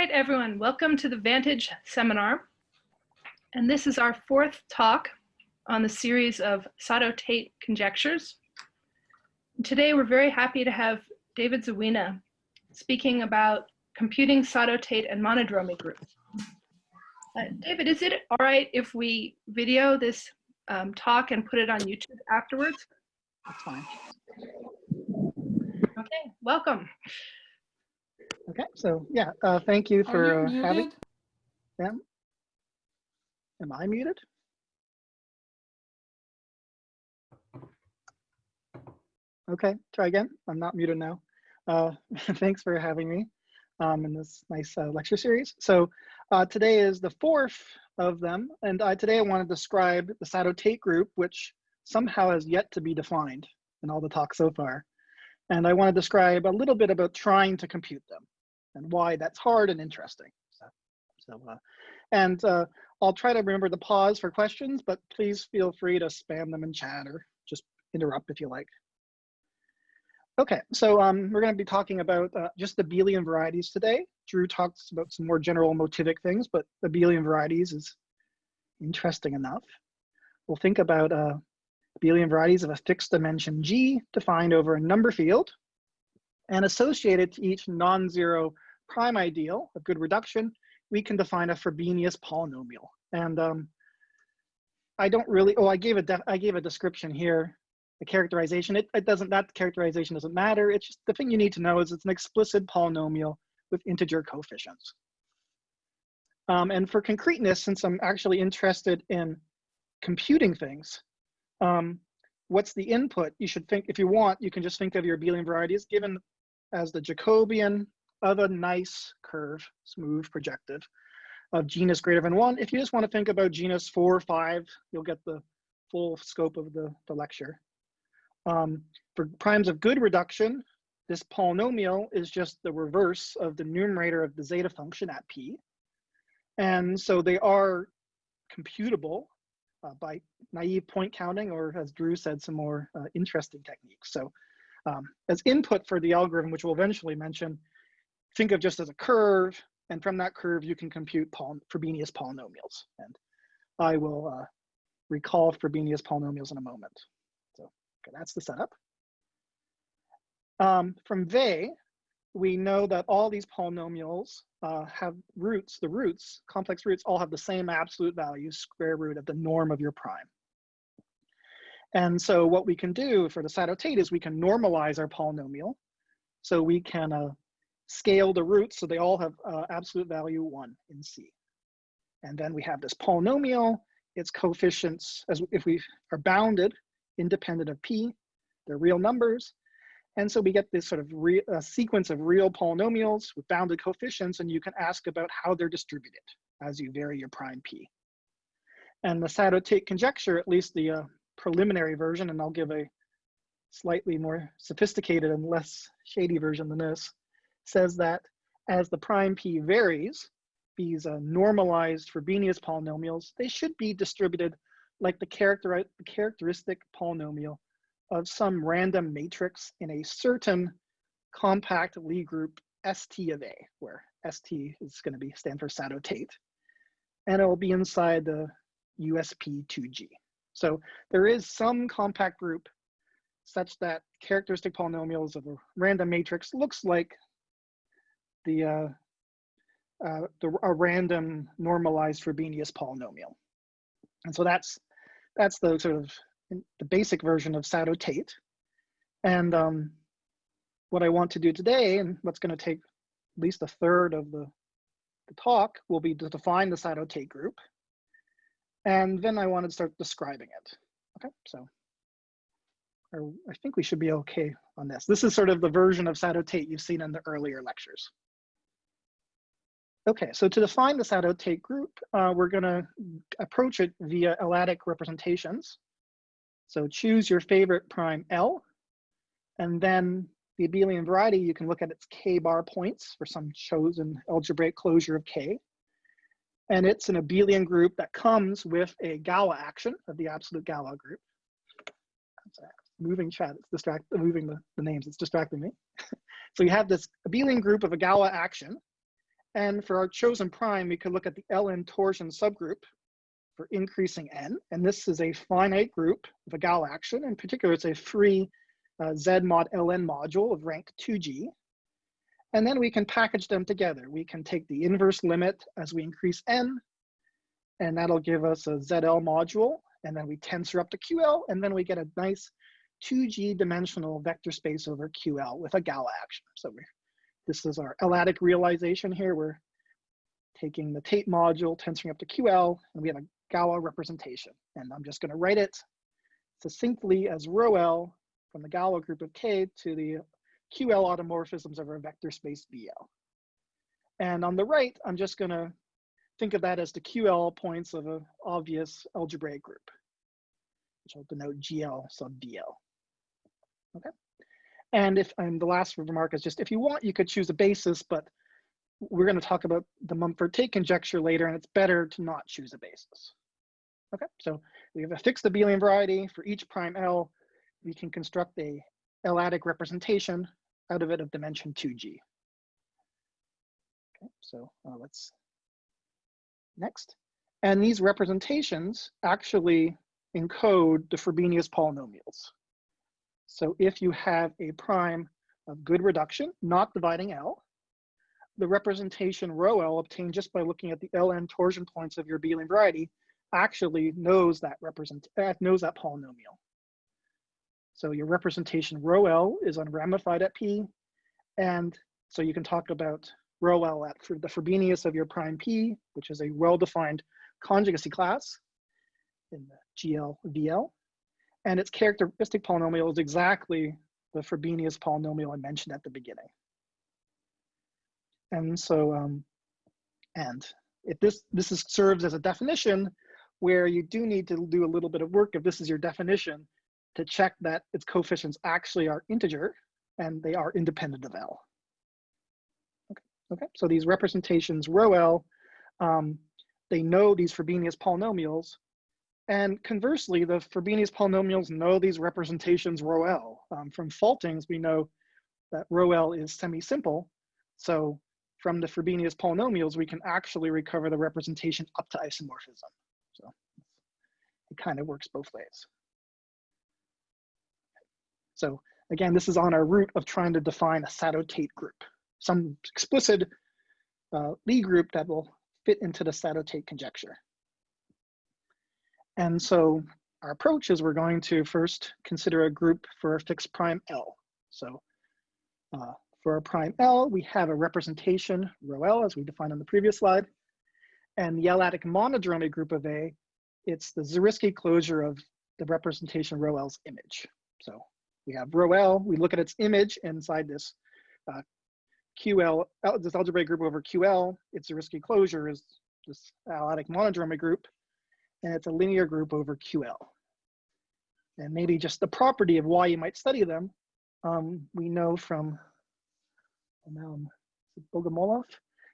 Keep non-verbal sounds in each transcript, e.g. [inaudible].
right, everyone, welcome to the Vantage seminar. And this is our fourth talk on the series of Sato-Tate conjectures. Today, we're very happy to have David Zywina speaking about computing Sato-Tate and monodromy groups. Uh, David, is it all right if we video this um, talk and put it on YouTube afterwards? That's fine. Okay, welcome. Okay, so yeah, uh, thank you for you uh, having them. Am I muted? Okay, try again. I'm not muted now. Uh, [laughs] thanks for having me um, in this nice uh, lecture series. So uh, today is the fourth of them, and today I want to describe the Sato-Tate group, which somehow has yet to be defined in all the talks so far. And I want to describe a little bit about trying to compute them and why that's hard and interesting. So, so uh, and uh, I'll try to remember to pause for questions, but please feel free to spam them in chat or just interrupt if you like. Okay, so um, we're going to be talking about uh, just the abelian varieties today. Drew talks about some more general motivic things, but abelian varieties is interesting enough. We'll think about uh, abelian varieties of a fixed dimension G defined over a number field and associated to each non-zero prime ideal of good reduction, we can define a Frobenius polynomial. And um, I don't really, oh, I gave a, I gave a description here, the characterization. It, it doesn't, that characterization doesn't matter. It's just, the thing you need to know is it's an explicit polynomial with integer coefficients. Um, and for concreteness, since I'm actually interested in computing things, um, what's the input? You should think, if you want, you can just think of your abelian varieties given as the Jacobian of a nice curve, smooth, projective, of genus greater than one. If you just want to think about genus four or five, you'll get the full scope of the, the lecture. Um, for primes of good reduction, this polynomial is just the reverse of the numerator of the zeta function at p. And so they are computable uh, by naive point counting, or as Drew said, some more uh, interesting techniques. So um, as input for the algorithm, which we'll eventually mention, think of just as a curve, and from that curve, you can compute poly Frobenius polynomials. And I will uh, recall Frobenius polynomials in a moment. So okay, that's the setup. Um, from they, we know that all these polynomials uh, have roots, the roots, complex roots, all have the same absolute value, square root of the norm of your prime. And so what we can do for the Sato-Tate is we can normalize our polynomial. So we can uh, scale the roots so they all have uh, absolute value one in C. And then we have this polynomial, its coefficients, as if we are bounded, independent of P, they're real numbers. And so we get this sort of re sequence of real polynomials with bounded coefficients, and you can ask about how they're distributed as you vary your prime P. And the Sato-Tate conjecture, at least the uh, preliminary version, and I'll give a slightly more sophisticated and less shady version than this, says that as the prime p varies, these uh, normalized Frobenius polynomials, they should be distributed like the, character characteristic polynomial of some random matrix in a certain compact Lie group ST of A, where ST is going to be stand for Sato-Tate. And it will be inside the USP2G. So there is some compact group such that characteristic polynomials of a random matrix looks like the, uh, uh, the a random normalized Frobenius polynomial. And so that's that's the sort of the basic version of Sato-Tate. And um, what I want to do today, and what's going to take at least a third of the, the talk, will be to define the Sato-Tate group. And then I want to start describing it. Okay, so I think we should be okay on this. This is sort of the version of Sato-Tate you've seen in the earlier lectures. Okay, so to define the Sato-Tate group, uh, we're gonna approach it via L-adic representations. So choose your favorite prime L, and then the abelian variety, you can look at its k-bar points for some chosen algebraic closure of k. And it's an abelian group that comes with a Galois action of the absolute Galois group. Moving chat, it's distract, moving the, the names, it's distracting me. [laughs] so you have this abelian group of a Galois action, And for our chosen prime, we could look at the LN torsion subgroup for increasing n. And this is a finite group of a gal action. In particular, it's a free uh, Z mod LN module of rank 2G. And then we can package them together. We can take the inverse limit as we increase n, and that'll give us a ZL module. And then we tensor up to QL, and then we get a nice 2G dimensional vector space over QL with a Gal action. So we're, this is our L-adic realization here. We're taking the Tate module, tensoring up to QL, and we have a Galois representation. And I'm just gonna write it succinctly as rho L from the Galois group of K to the QL automorphisms of our vector space VL. And on the right, I'm just gonna think of that as the QL points of an obvious algebraic group, which I'll denote GL sub VL. Okay. And if and the last remark is just if you want, you could choose a basis, but we're going to talk about the Mumford Tate conjecture later, and it's better to not choose a basis. Okay, so we have a fixed abelian variety for each prime L. We can construct a L-adic representation out of it of dimension 2G. Okay, so uh, let's next. And these representations actually encode the Frobenius polynomials. So if you have a prime of good reduction, not dividing L, the representation rho L obtained just by looking at the Ln torsion points of your abelian variety actually knows that represent uh, knows that polynomial. So your representation rho L is unramified at P, and so you can talk about rho L at for the Frobenius of your prime P, which is a well-defined conjugacy class in the GL VL and its characteristic polynomial is exactly the Frobenius polynomial I mentioned at the beginning. And so, um, and if this, this is, serves as a definition where you do need to do a little bit of work if this is your definition to check that its coefficients actually are integer and they are independent of L. Okay, okay. so these representations rho L, um, they know these Frobenius polynomials and conversely, the Frobenius polynomials know these representations rho L. Um, from Faltings, we know that rho L is semi-simple. So from the Frobenius polynomials, we can actually recover the representation up to isomorphism. So it kind of works both ways. So again, this is on our route of trying to define a Sato-Tate group, some explicit uh, Lie group that will fit into the Sato-Tate conjecture. And so our approach is we're going to first consider a group for a fixed prime L. So uh, for a prime L, we have a representation, rho L, as we defined on the previous slide. And the L-adic monodromy group of A, it's the Zariski closure of the representation rho L's image. So we have rho L, we look at its image inside this uh, QL, this algebraic group over QL, its Zariski closure is this L-adic monodromy group and it's a linear group over QL. And maybe just the property of why you might study them, um, we know from um, Bogomolov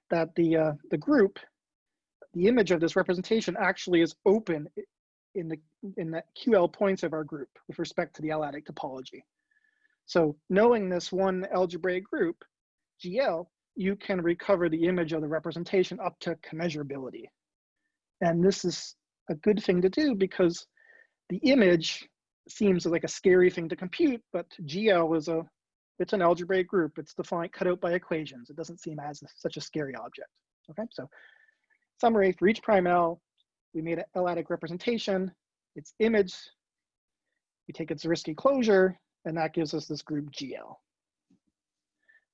that the, uh, the group, the image of this representation actually is open in the, in the QL points of our group with respect to the L-adic topology. So knowing this one algebraic group, GL, you can recover the image of the representation up to commensurability. And this is a good thing to do because the image seems like a scary thing to compute, but GL is a, it's an algebraic group. It's defined, cut out by equations. It doesn't seem as such a scary object. Okay, so summary for each prime L, we made an L-adic representation, its image, we take its Zariski closure, and that gives us this group GL.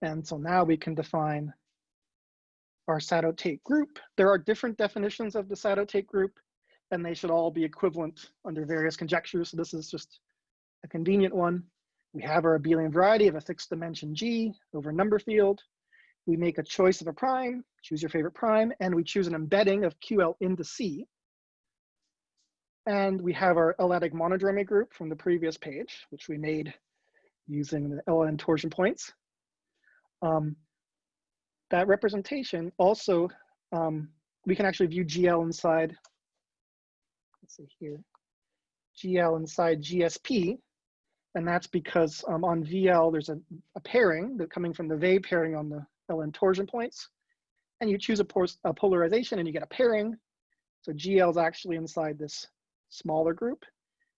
And so now we can define our Sato-Tate group. There are different definitions of the Sato-Tate group and they should all be equivalent under various conjectures. So this is just a convenient one. We have our abelian variety of a fixed dimension G over a number field. We make a choice of a prime, choose your favorite prime, and we choose an embedding of QL into C. And we have our L-adic monodromy group from the previous page, which we made using the LN torsion points. Um, that representation also, um, we can actually view GL inside let's see here, GL inside GSP. And that's because um, on VL, there's a, a pairing that coming from the Weil pairing on the LN torsion points. and you choose a, a polarization and you get a pairing. So GL is actually inside this smaller group.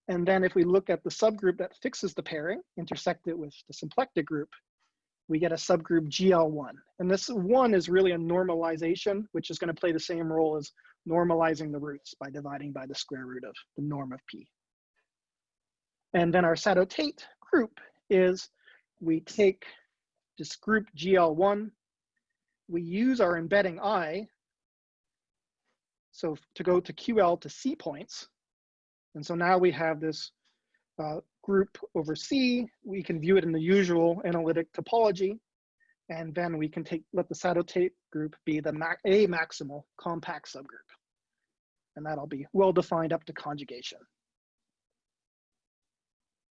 And then if we look at the subgroup that fixes the pairing, intersect it with the symplectic group, we get a subgroup GL1. And this one is really a normalization, which is going to play the same role as normalizing the roots by dividing by the square root of the norm of P. And then our Sato-Tate group is we take this group GL1, we use our embedding I, so to go to QL to C points. And so now we have this uh, group over C. We can view it in the usual analytic topology. And then we can take let the Sato-Tate group be the ma a maximal compact subgroup. And that'll be well defined up to conjugation.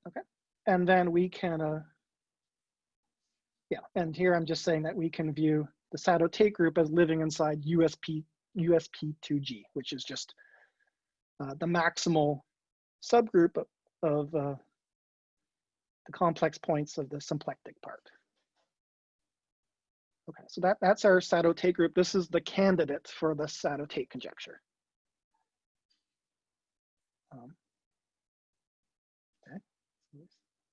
Okay. And then we can, uh, yeah, and here I'm just saying that we can view the Sato-Tate group as living inside USP, USP2G, which is just uh, the maximal subgroup of, of uh, the complex points of the symplectic part. Okay, so that, that's our Sato-Tate group. This is the candidate for the Sato-Tate conjecture. Um, okay,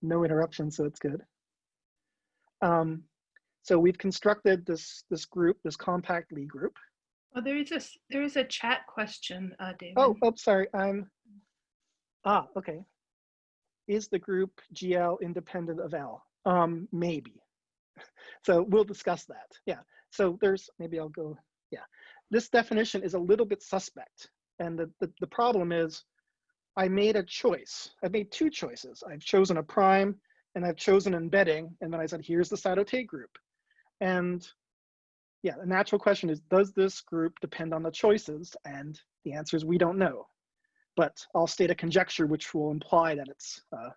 no interruption, so it's good. Um, so we've constructed this this group, this compact Lie group. Oh, there is a, there is a chat question, uh, David. Oh, oh, sorry, I'm, ah, okay. Is the group GL independent of L? Um, maybe. [laughs] So we'll discuss that, yeah. So there's, maybe I'll go, yeah. This definition is a little bit suspect. And the, the, the problem is I made a choice. I've made two choices. I've chosen a prime and I've chosen embedding. And then I said, here's the Sato-Tate group. And yeah, the natural question is, does this group depend on the choices? And the answer is we don't know. But I'll state a conjecture which will imply that it's uh,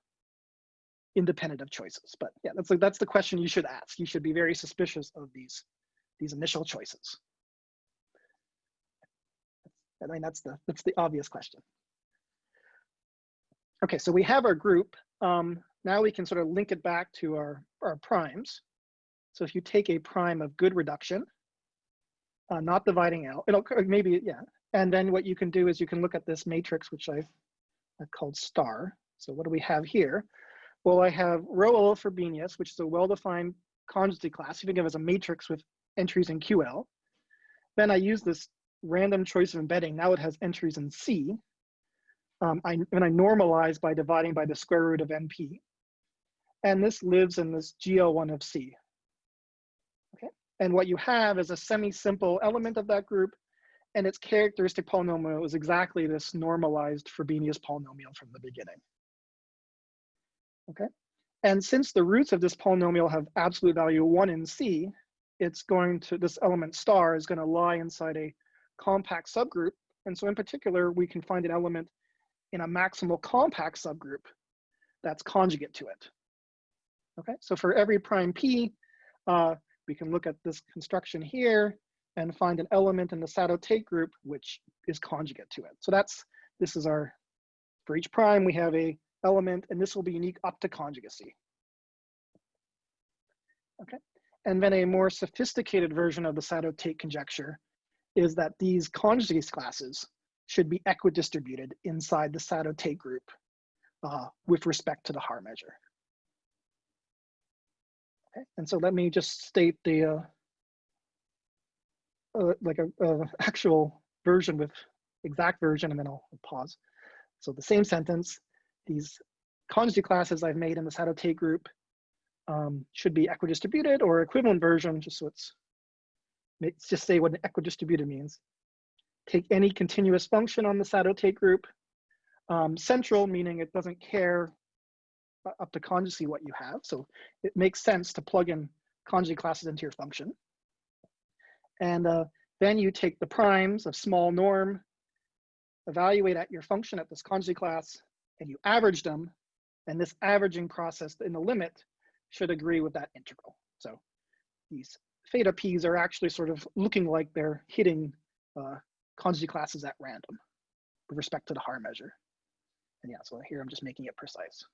independent of choices. But yeah, that's, that's the question you should ask. You should be very suspicious of these, these initial choices. I mean, that's the, that's the obvious question. Okay, so we have our group. Um, now we can sort of link it back to our, our primes. So if you take a prime of good reduction, uh, not dividing out, it'll maybe, yeah. And then what you can do is you can look at this matrix, which I've, I've called star. So what do we have here? Well, I have rho L for Frobenius, which is a well-defined conjugacy class. You think of it as a matrix with entries in QL. Then I use this random choice of embedding. Now it has entries in C. Um, I, and I normalize by dividing by the square root of NP. And this lives in this GL1 of C. Okay. And what you have is a semi-simple element of that group, and its characteristic polynomial is exactly this normalized Frobenius polynomial from the beginning. Okay. And since the roots of this polynomial have absolute value one in C, it's going to, this element star is going to lie inside a compact subgroup. And so in particular, we can find an element in a maximal compact subgroup that's conjugate to it. Okay, so for every prime P, uh, we can look at this construction here and find an element in the Sato-Tate group which is conjugate to it. So that's, this is our, for each prime, we have a element, and this will be unique up to conjugacy. Okay, and then a more sophisticated version of the Sato-Tate conjecture is that these conjugacy classes should be equidistributed inside the Sato-Tate group uh, with respect to the Haar measure. Okay, and so let me just state the uh, uh, like a, a actual version with exact version, and then I'll pause. So the same sentence, these conjugacy classes I've made in the Sato-Tate group um, should be equidistributed or equivalent version, just so it's, let's just say what an equidistributed means. Take any continuous function on the Sato-Tate group, um, central meaning it doesn't care up to conjugacy what you have. So it makes sense to plug in conjugate classes into your function. And uh, then you take the primes of small norm, evaluate at your function at this conjugate class, and you average them. And this averaging process in the limit should agree with that integral. So these theta p's are actually sort of looking like they're hitting uh, conjugate classes at random with respect to the Haar measure. And yeah, so here I'm just making it precise.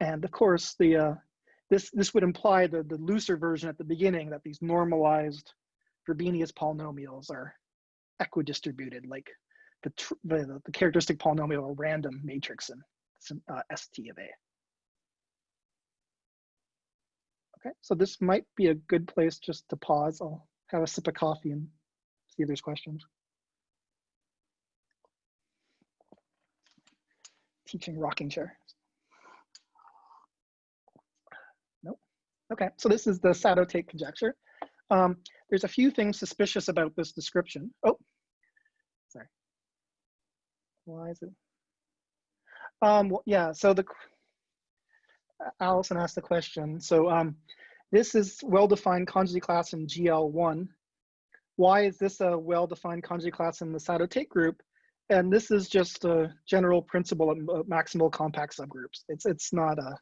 And of course, the uh, this this would imply the the looser version at the beginning that these normalized Frobenius polynomials are equidistributed, like the, the, the characteristic polynomial or random matrix in some, uh, ST of A. Okay, so this might be a good place just to pause. I'll have a sip of coffee and see if there's questions. Teaching rocking chair. Nope. Okay, so this is the Sato-Tate conjecture. Um, there's a few things suspicious about this description. Oh. Why is it? Um, yeah, so the Allison asked the question. So um, this is well-defined conjugate class in GL1. Why is this a well-defined conjugate class in the Sato-Tate group? And this is just a general principle of maximal compact subgroups. It's it's not a.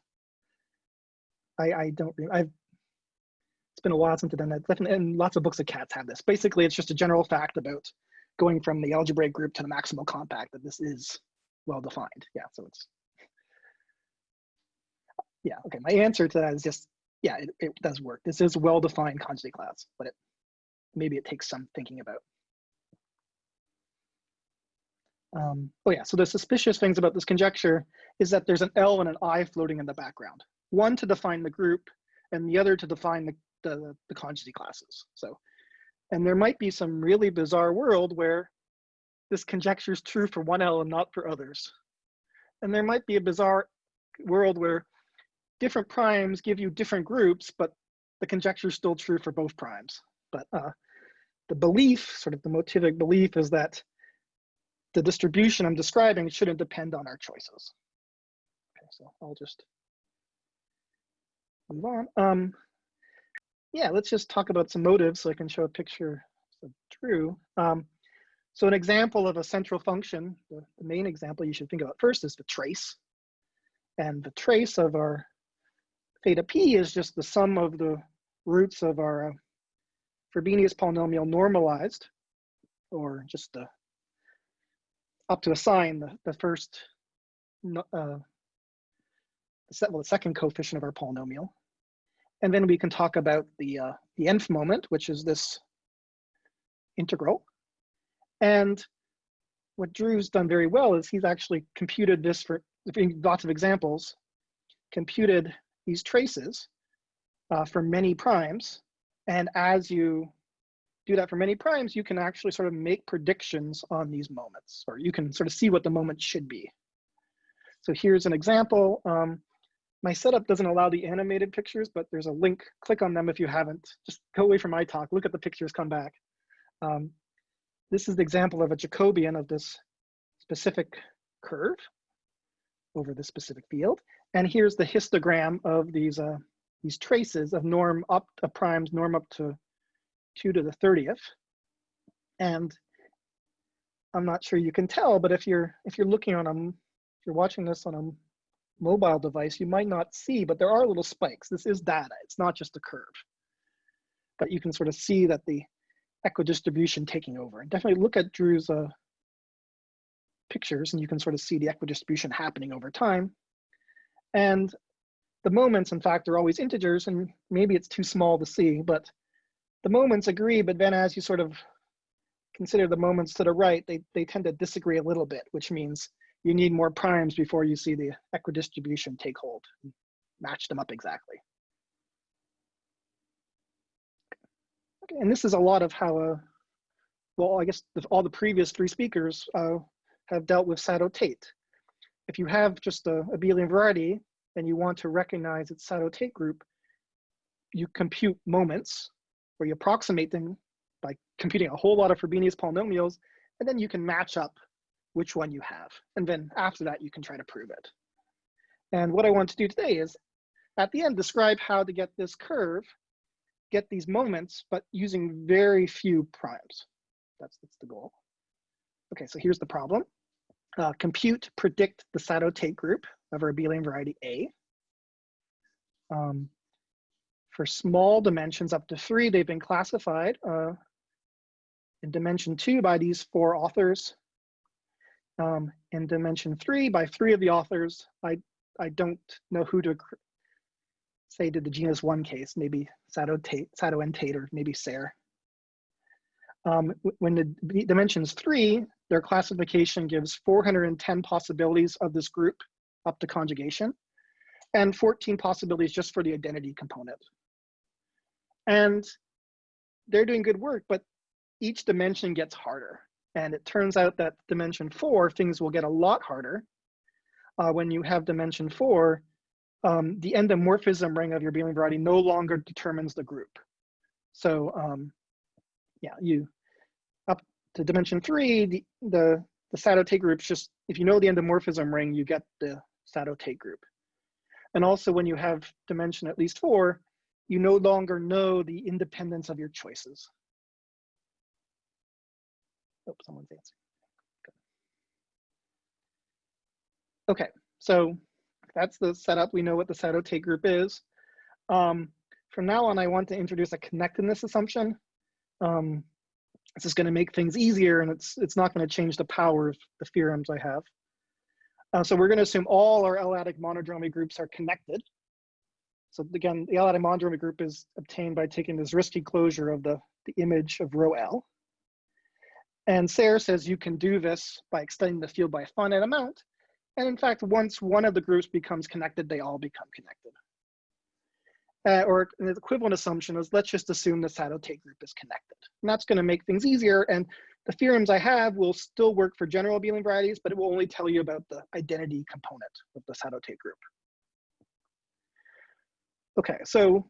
I I don't. I've. It's been a while since I've done that. And lots of books of cats have this. Basically, it's just a general fact about going from the algebraic group to the maximal compact that this is well defined. Yeah. So it's yeah, okay. My answer to that is just, yeah, it, it does work. This is well-defined conjugate class, but it maybe it takes some thinking about. Um, oh yeah, so the suspicious things about this conjecture is that there's an L and an I floating in the background. One to define the group and the other to define the, the, the conjugate classes. So, and there might be some really bizarre world where this conjecture is true for one L and not for others. And there might be a bizarre world where different primes give you different groups, but the conjecture is still true for both primes. But uh, the belief, sort of the motivic belief is that the distribution I'm describing shouldn't depend on our choices. Okay, so I'll just move on. Um, yeah, let's just talk about some motives so I can show a picture of Drew. Um, so an example of a central function, the, the main example you should think about first is the trace. And the trace of our theta p is just the sum of the roots of our uh, Frobenius polynomial normalized, or just the, up to a sign, the, the first, uh, the, well, the second coefficient of our polynomial. And then we can talk about the, uh, the nth moment, which is this integral. And what Drew's done very well is he's actually computed this for lots of examples, computed these traces uh, for many primes. And as you do that for many primes, you can actually sort of make predictions on these moments, or you can sort of see what the moment should be. So here's an example. Um, my setup doesn't allow the animated pictures, but there's a link. Click on them if you haven't. Just go away from my talk, look at the pictures, come back. Um, this is the example of a Jacobian of this specific curve over this specific field. And here's the histogram of these, uh, these traces of norm up to primes, norm up to 2 to the 30th. And I'm not sure you can tell, but if you're if you're looking on a if you're watching this on a mobile device, you might not see, but there are little spikes. This is data. It's not just a curve. But you can sort of see that the equidistribution taking over. And definitely look at Drew's uh, pictures and you can sort of see the equidistribution happening over time. And the moments, in fact, are always integers, and maybe it's too small to see, but the moments agree, but then as you sort of consider the moments to the right, they, they tend to disagree a little bit, which means you need more primes before you see the equidistribution take hold, match them up exactly. Okay, and this is a lot of how, uh, well, I guess the, all the previous three speakers uh, have dealt with Sato-Tate if you have just a abelian variety and you want to recognize its Sato-Tate group, you compute moments or you approximate them by computing a whole lot of Frobenius polynomials, and then you can match up which one you have. And then after that, you can try to prove it. And what I want to do today is at the end, describe how to get this curve, get these moments, but using very few primes. That's, that's the goal. Okay, so here's the problem uh, compute, predict the Sato-Tate group of our abelian variety A. Um, for small dimensions up to three, they've been classified uh, in dimension two by these four authors. Um, in dimension three by three of the authors. I, I don't know who to say did the genus one case, maybe Sato, Tate, Sato and Tate, or maybe Serre. Um, when the dimension's three, their classification gives 410 possibilities of this group up to conjugation and 14 possibilities just for the identity component. And they're doing good work, but each dimension gets harder. And it turns out that dimension four, things will get a lot harder. Uh, when you have dimension four, um, the endomorphism ring of your abelian variety no longer determines the group. So um, yeah, you up to dimension three, the, the, the Sato-Tate groups just, if you know the endomorphism ring, you get the Sato-Tate group. And also when you have dimension at least four, you no longer know the independence of your choices. Someone's answering. Okay, so that's the setup. We know what the Sato-Tate group is. Um, from now on, I want to introduce a connectedness assumption. Um, this is going to make things easier, and it's it's not going to change the power of the theorems I have. Uh, so we're going to assume all our L-adic monodromy groups are connected. So again, the L-adic monodromy group is obtained by taking this Zariski closure of the, the image of rho L. And Serre says you can do this by extending the field by a finite amount. And in fact, once one of the groups becomes connected, they all become connected. Uh, or an equivalent assumption is let's just assume the Sato-Tate group is connected. And that's going to make things easier. And the theorems I have will still work for general abelian varieties, but it will only tell you about the identity component of the Sato-Tate group. Okay, so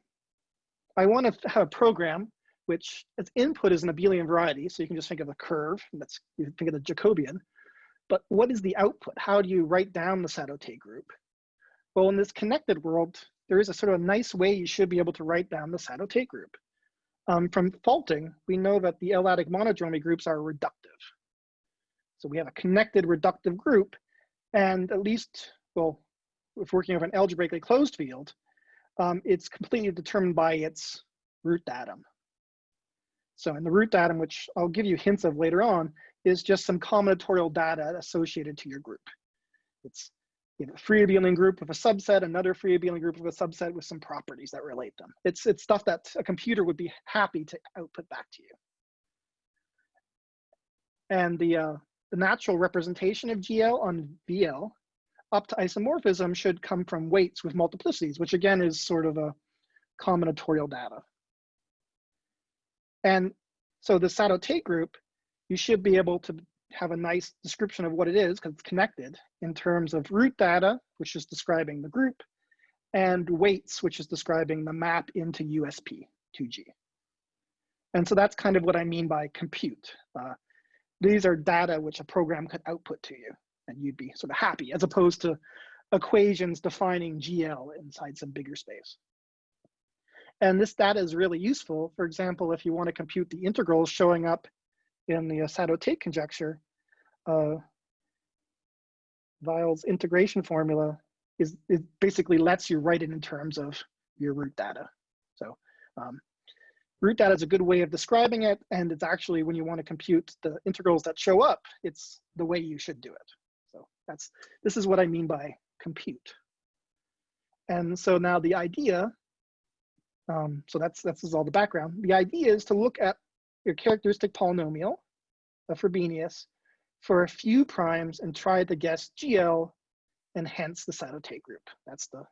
I want to have a program which its input is an abelian variety, so you can just think of a curve, that's, you think of the Jacobian, but what is the output? How do you write down the Sato-Tate group? Well, in this connected world, there is a sort of a nice way you should be able to write down the Sato-Tate group. Um, from Faltings, we know that the L-adic monodromy groups are reductive. So we have a connected reductive group, and at least, well, if working over an algebraically closed field, um, it's completely determined by its root datum. So in the root datum, which I'll give you hints of later on, is just some combinatorial data associated to your group. It's you know, free abelian group with a subset, another free abelian group with a subset with some properties that relate them. It's, it's stuff that a computer would be happy to output back to you. And the, uh, the natural representation of GL on VL up to isomorphism should come from weights with multiplicities, which again is sort of a combinatorial data. And so the Sato-Tate group, you should be able to have a nice description of what it is because it's connected in terms of root data, which is describing the group, and weights, which is describing the map into USP 2G. And so that's kind of what I mean by compute. Uh, these are data which a program could output to you and you'd be sort of happy as opposed to equations defining GL inside some bigger space. And this data is really useful. For example, if you want to compute the integrals showing up in the Sato-Tate conjecture, uh, Weil's integration formula is it basically lets you write it in terms of your root data. So um, root data is a good way of describing it, and it's actually when you want to compute the integrals that show up, it's the way you should do it. So that's this is what I mean by compute. And so now the idea, um, so that's that's all the background. The idea is to look at your characteristic polynomial of Frobenius for a few primes and try to guess GL and hence the Sato-Tate group. That's the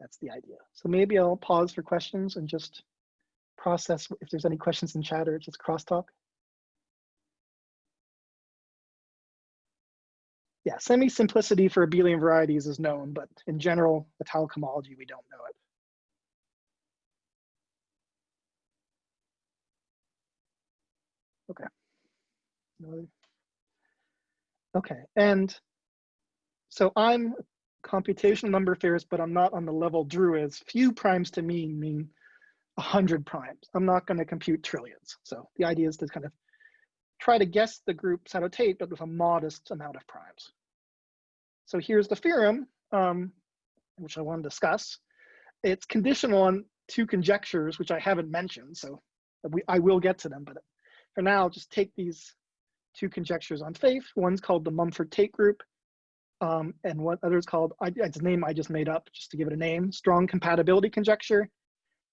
that's the idea. So maybe I'll pause for questions and just process if there's any questions in chat or just crosstalk. Yeah, semi-simplicity for abelian varieties is known, but in general, the homology, we don't know it. Okay. Okay, and so I'm computational number theorist, but I'm not on the level Drew is. Few primes to me mean 100 primes. I'm not going to compute trillions. So the idea is to kind of try to guess the group Sato-Tate, but with a modest amount of primes. So here's the theorem, um, which I want to discuss. It's conditional on two conjectures, which I haven't mentioned, so we, I will get to them, but for now, just take these two conjectures on faith. One's called the Mumford-Tate group, um, and what other's called, I, it's a name I just made up just to give it a name, strong compatibility conjecture.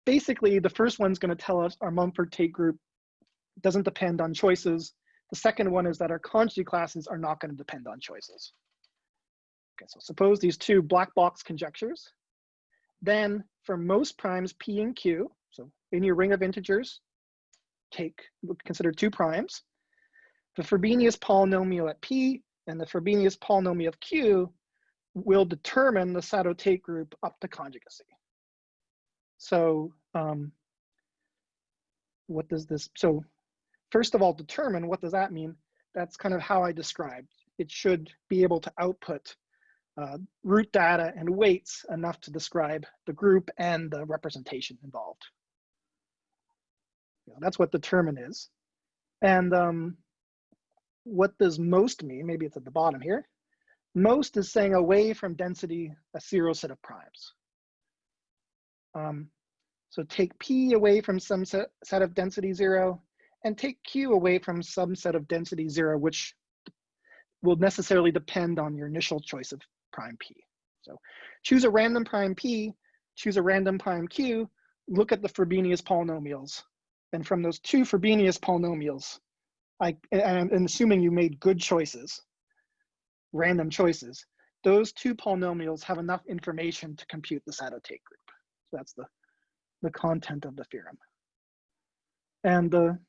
Basically, the first one's gonna tell us our Mumford-Tate group doesn't depend on choices. The second one is that our conjugate classes are not going to depend on choices. Okay, so suppose these two black box conjectures. Then for most primes P and Q, so in your ring of integers, take consider two primes. The Frobenius polynomial at P and the Frobenius polynomial of Q will determine the Sato-Tate group up to conjugacy. So um, what does this, so first of all, determine, what does that mean? That's kind of how I described. It should be able to output uh, root data and weights enough to describe the group and the representation involved. You know, that's what determine is. And um, what does most mean? Maybe it's at the bottom here. Most is saying away from density a zero set of primes. Um, so take P away from some set, set of density zero and take Q away from some set of density zero, which will necessarily depend on your initial choice of prime P. So choose a random prime P, choose a random prime Q, look at the Frobenius polynomials. And from those two Frobenius polynomials, I, and, assuming you made good choices, random choices, those two polynomials have enough information to compute the Sato-Tate group. So that's the, the content of the theorem. And the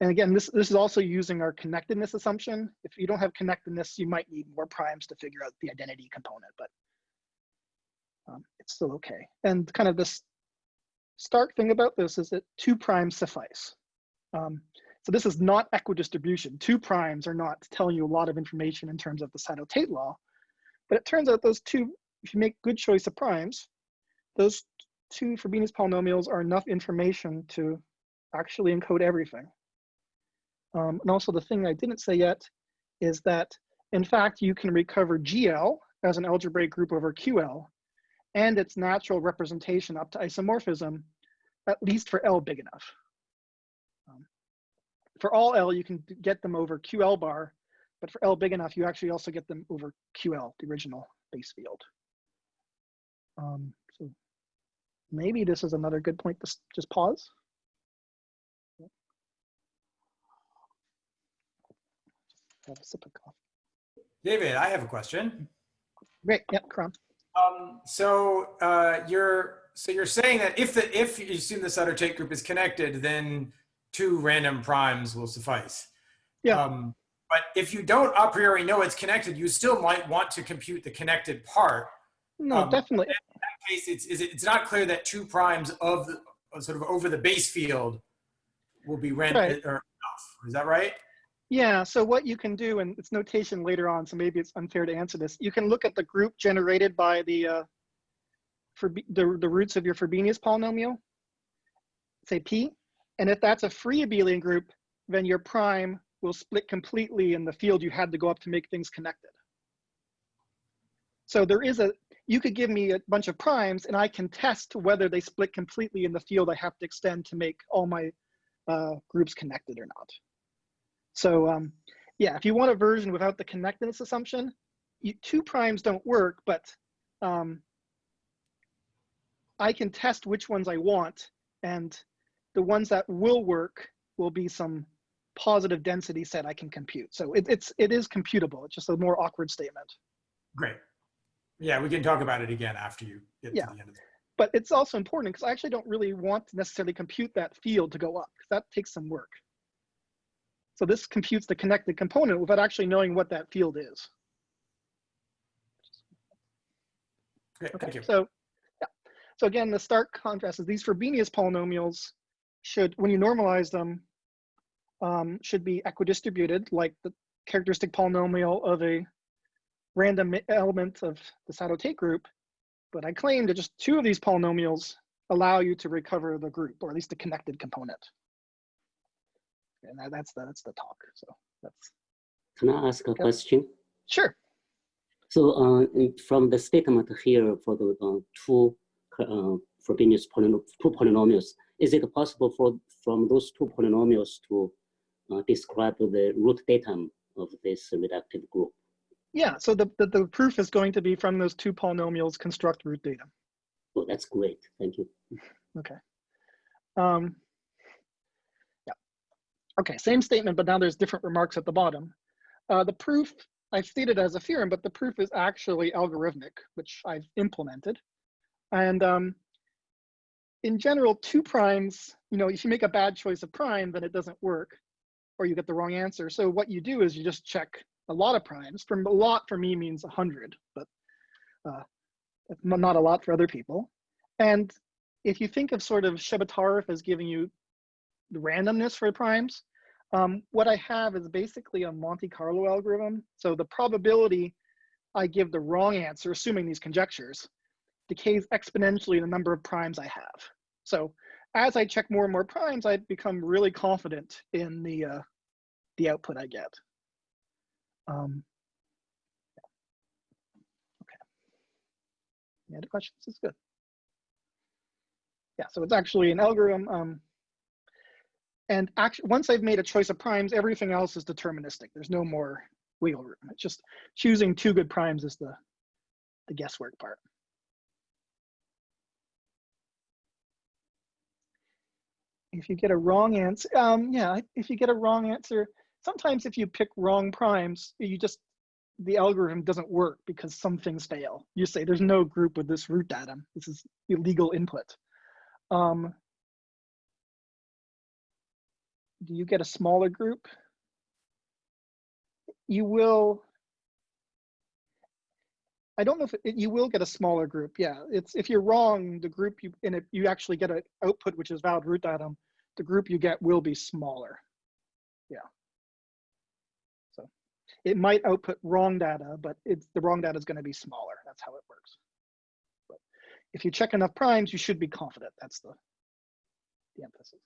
and again, this, this is also using our connectedness assumption. If you don't have connectedness, you might need more primes to figure out the identity component, but um, it's still okay. And kind of this stark thing about this is that two primes suffice. Um, so this is not equidistribution. Two primes are not telling you a lot of information in terms of the Sato-Tate law, but it turns out those two, if you make good choice of primes, those two Frobenius polynomials are enough information to actually encode everything. Um, and also the thing I didn't say yet is that in fact, you can recover GL as an algebraic group over QL and its natural representation up to isomorphism, at least for L big enough. Um, for all L, you can get them over QL bar, but for L big enough, you actually also get them over QL, the original base field. Um, so maybe this is another good point to just pause. have a sip of coffee. David, I have a question. Great, yeah, Karam. Um, so uh, you're so you're saying that if the if you assume the Sato-Tate group is connected, then two random primes will suffice. Yeah. Um, but if you don't a priori know it's connected, you still might want to compute the connected part. No, Um, definitely. In that case, it's is it, it's not clear that two primes of the sort of over the base field will be random Right. or enough. Is that right? Yeah, so what you can do, and it's notation later on, so maybe it's unfair to answer this. You can look at the group generated by the uh, for the, the roots of your Frobenius polynomial, say P, and if that's a free abelian group, then your prime will split completely in the field you had to go up to make things connected. So there is a, you could give me a bunch of primes and I can test whether they split completely in the field I have to extend to make all my uh, groups connected or not. So um, yeah, if you want a version without the connectedness assumption, you, two primes don't work, but um, I can test which ones I want, and the ones that will work will be some positive density set I can compute. So it, it's it is computable. It's just a more awkward statement. Great. Yeah, we can talk about it again after you get Yeah. to the end of the But it's also important because I actually don't really want to necessarily compute that field to go up because that takes some work. So this computes the connected component without actually knowing what that field is. Great, Okay, thank you. so yeah. So again, the stark contrast is these Frobenius polynomials should, when you normalize them, um, should be equidistributed like the characteristic polynomial of a random element of the Sato-Tate group. But I claim that just two of these polynomials allow you to recover the group, or at least the connected component. And that, that's the, that's the talk. So that's Can I ask a question? sure. So uh, from the statement here for the uh, two uh, Frobenius two polynomials, is it possible for from those two polynomials to uh, describe the root datum of this reductive group? Yeah, so the, the, the proof is going to be from those two polynomials construct root data. Oh, that's great. Thank you. Okay. Um. Okay, same statement, but now there's different remarks at the bottom. Uh, the proof I've stated as a theorem, but the proof is actually algorithmic, which I've implemented. And um, in general, two primes, you know, if you make a bad choice of prime, then it doesn't work, or you get the wrong answer. So what you do is you just check a lot of primes. From a lot for me means 100, but uh, not a lot for other people. And if you think of sort of Chebotarev as giving you randomness for primes, um, what I have is basically a Monte Carlo algorithm. So the probability I give the wrong answer, assuming these conjectures, decays exponentially the number of primes I have. So as I check more and more primes, I become really confident in the, uh, the output I get. Um, okay. Any other questions? This is good. Yeah, so it's actually an algorithm. Um, and actually, once I've made a choice of primes, everything else is deterministic. There's no more wiggle room. It's just choosing two good primes is the, the guesswork part. If you get a wrong answer, um, yeah, if you get a wrong answer, sometimes if you pick wrong primes, you just, the algorithm doesn't work because some things fail. You say there's no group with this root datum. This is illegal input. Um, do you get a smaller group? You will, I don't know if it, you will get a smaller group. Yeah, it's if you're wrong, the group you and if you actually get an output which is valid root datum, the group you get will be smaller. Yeah. So it might output wrong data, but it's the wrong data is going to be smaller. That's how it works. But if you check enough primes, you should be confident. That's the the emphasis.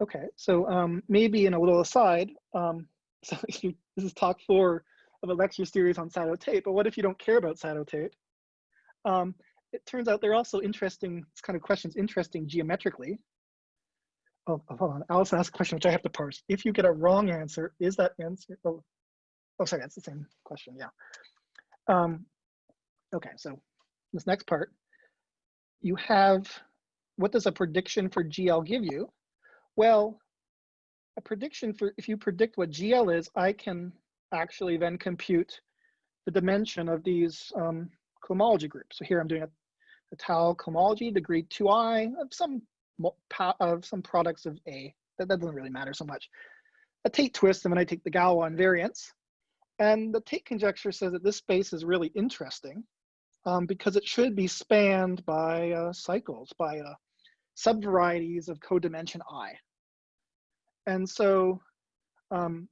Okay, so um, maybe in a little aside, um, [laughs] so you, this is talk four of a lecture series on Sato Tate, but what if you don't care about Sato Tate? Um, it turns out they're also interesting, this kind of questions interesting geometrically. Oh, oh, hold on, Alice asked a question which I have to parse. If you get a wrong answer, is that answer, oh, oh sorry, that's the same question, yeah. Um, okay, so this next part, you have, what does a prediction for GL give you? Well, a prediction for, if you predict what GL is, I can actually then compute the dimension of these um, cohomology groups. So here I'm doing a, étale cohomology, degree 2i of some of some products of A. That, that doesn't really matter so much. A Tate twist, and then I take the Galois invariance. And the Tate conjecture says that this space is really interesting um, because it should be spanned by uh, cycles, by uh, subvarieties of codimension i. And so, um,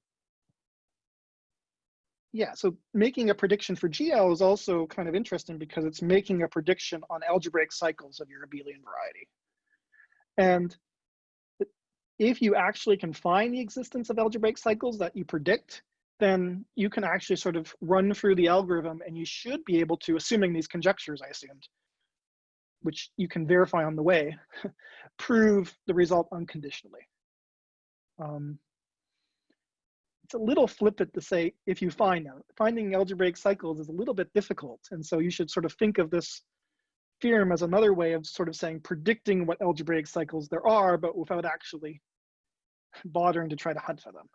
yeah, so making a prediction for GL is also kind of interesting because it's making a prediction on algebraic cycles of your abelian variety. And if you actually can find the existence of algebraic cycles that you predict, then you can actually sort of run through the algorithm and you should be able to, assuming these conjectures I assumed, which you can verify on the way, [laughs] prove the result unconditionally. Um, it's a little flippant to say if you find them. Finding algebraic cycles is a little bit difficult. And so you should sort of think of this theorem as another way of sort of saying predicting what algebraic cycles there are, but without actually [laughs] bothering to try to hunt for them.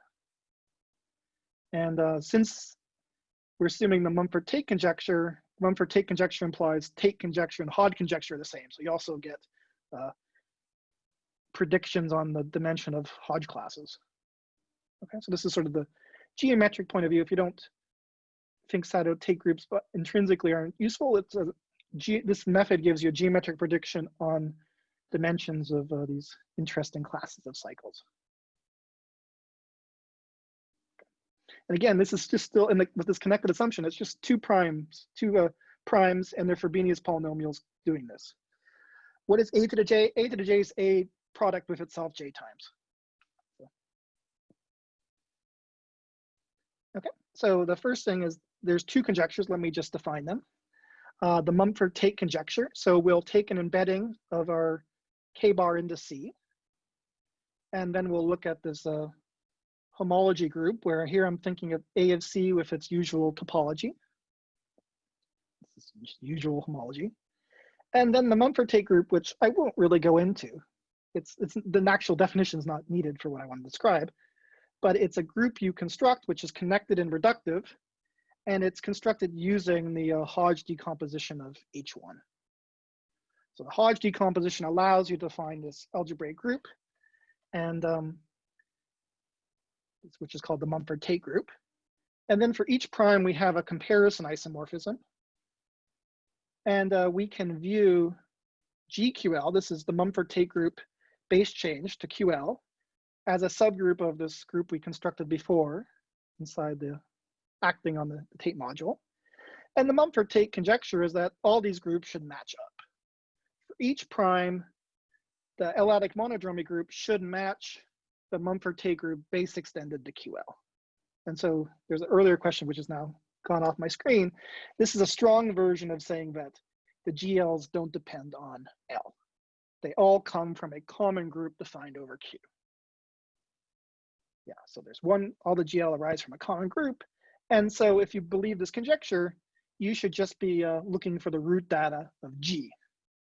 And uh, since we're assuming the Mumford-Tate conjecture, Mumford-Tate conjecture implies Tate conjecture and Hodge conjecture are the same. So you also get uh, predictions on the dimension of Hodge classes. Okay, so this is sort of the geometric point of view. If you don't think Sato Tate groups but intrinsically aren't useful, it's a, this method gives you a geometric prediction on dimensions of uh, these interesting classes of cycles. And again, this is just still in the, with this connected assumption, it's just two primes, two uh, primes and their Frobenius polynomials doing this. What is a to the j? a to the j is a product with itself j times. Okay, so the first thing is there's two conjectures. Let me just define them. Uh, the Mumford-Tate conjecture. So we'll take an embedding of our k-bar into C. And then we'll look at this uh, homology group where here I'm thinking of A of C with its usual topology. This is usual homology. And then the Mumford-Tate group, which I won't really go into it's, it's the actual definition is not needed for what I want to describe, but it's a group you construct which is connected and reductive, and it's constructed using the uh, Hodge decomposition of H1. So the Hodge decomposition allows you to find this algebraic group, and um, which is called the Mumford-Tate group. And then for each prime, we have a comparison isomorphism. And uh, we can view GQL, this is the Mumford-Tate group base change to QL, as a subgroup of this group we constructed before inside the acting on the, Tate module. And the Mumford-Tate conjecture is that all these groups should match up. For each prime, the L-adic monodromy group should match the Mumford-Tate group base extended to QL. And so there's an earlier question, which is now gone off my screen. This is a strong version of saying that the GLs don't depend on L. They all come from a common group defined over Q. Yeah, so there's one, all the GL arise from a common group. And so if you believe this conjecture, you should just be uh, looking for the root data of G.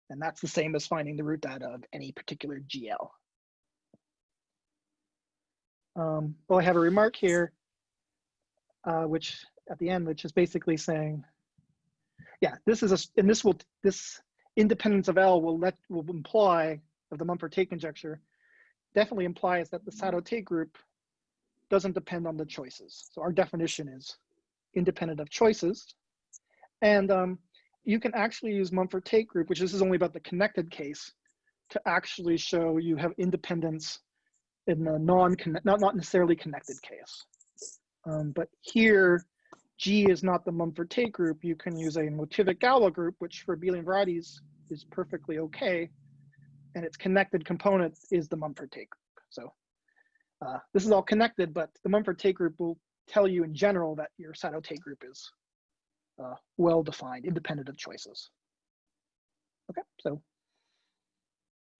And that's the same as finding the root data of any particular GL. Um, well, I have a remark here, uh, which at the end, which is basically saying, yeah, this is a, and this will, this independence of L will let, will imply of the Mumford-Tate conjecture, definitely implies that the Sato-Tate group doesn't depend on the choices. So our definition is independent of choices. And um, you can actually use Mumford-Tate group, which this is only about the connected case, to actually show you have independence in the non not not necessarily connected case. Um, but here, G is not the Mumford-Tate group. You can use a motivic Galois group, which for abelian varieties is perfectly okay, and its connected component is the Mumford-Tate group. So uh, this is all connected, but the Mumford-Tate group will tell you in general that your Sato-Tate group is uh, well defined, independent of choices. Okay, so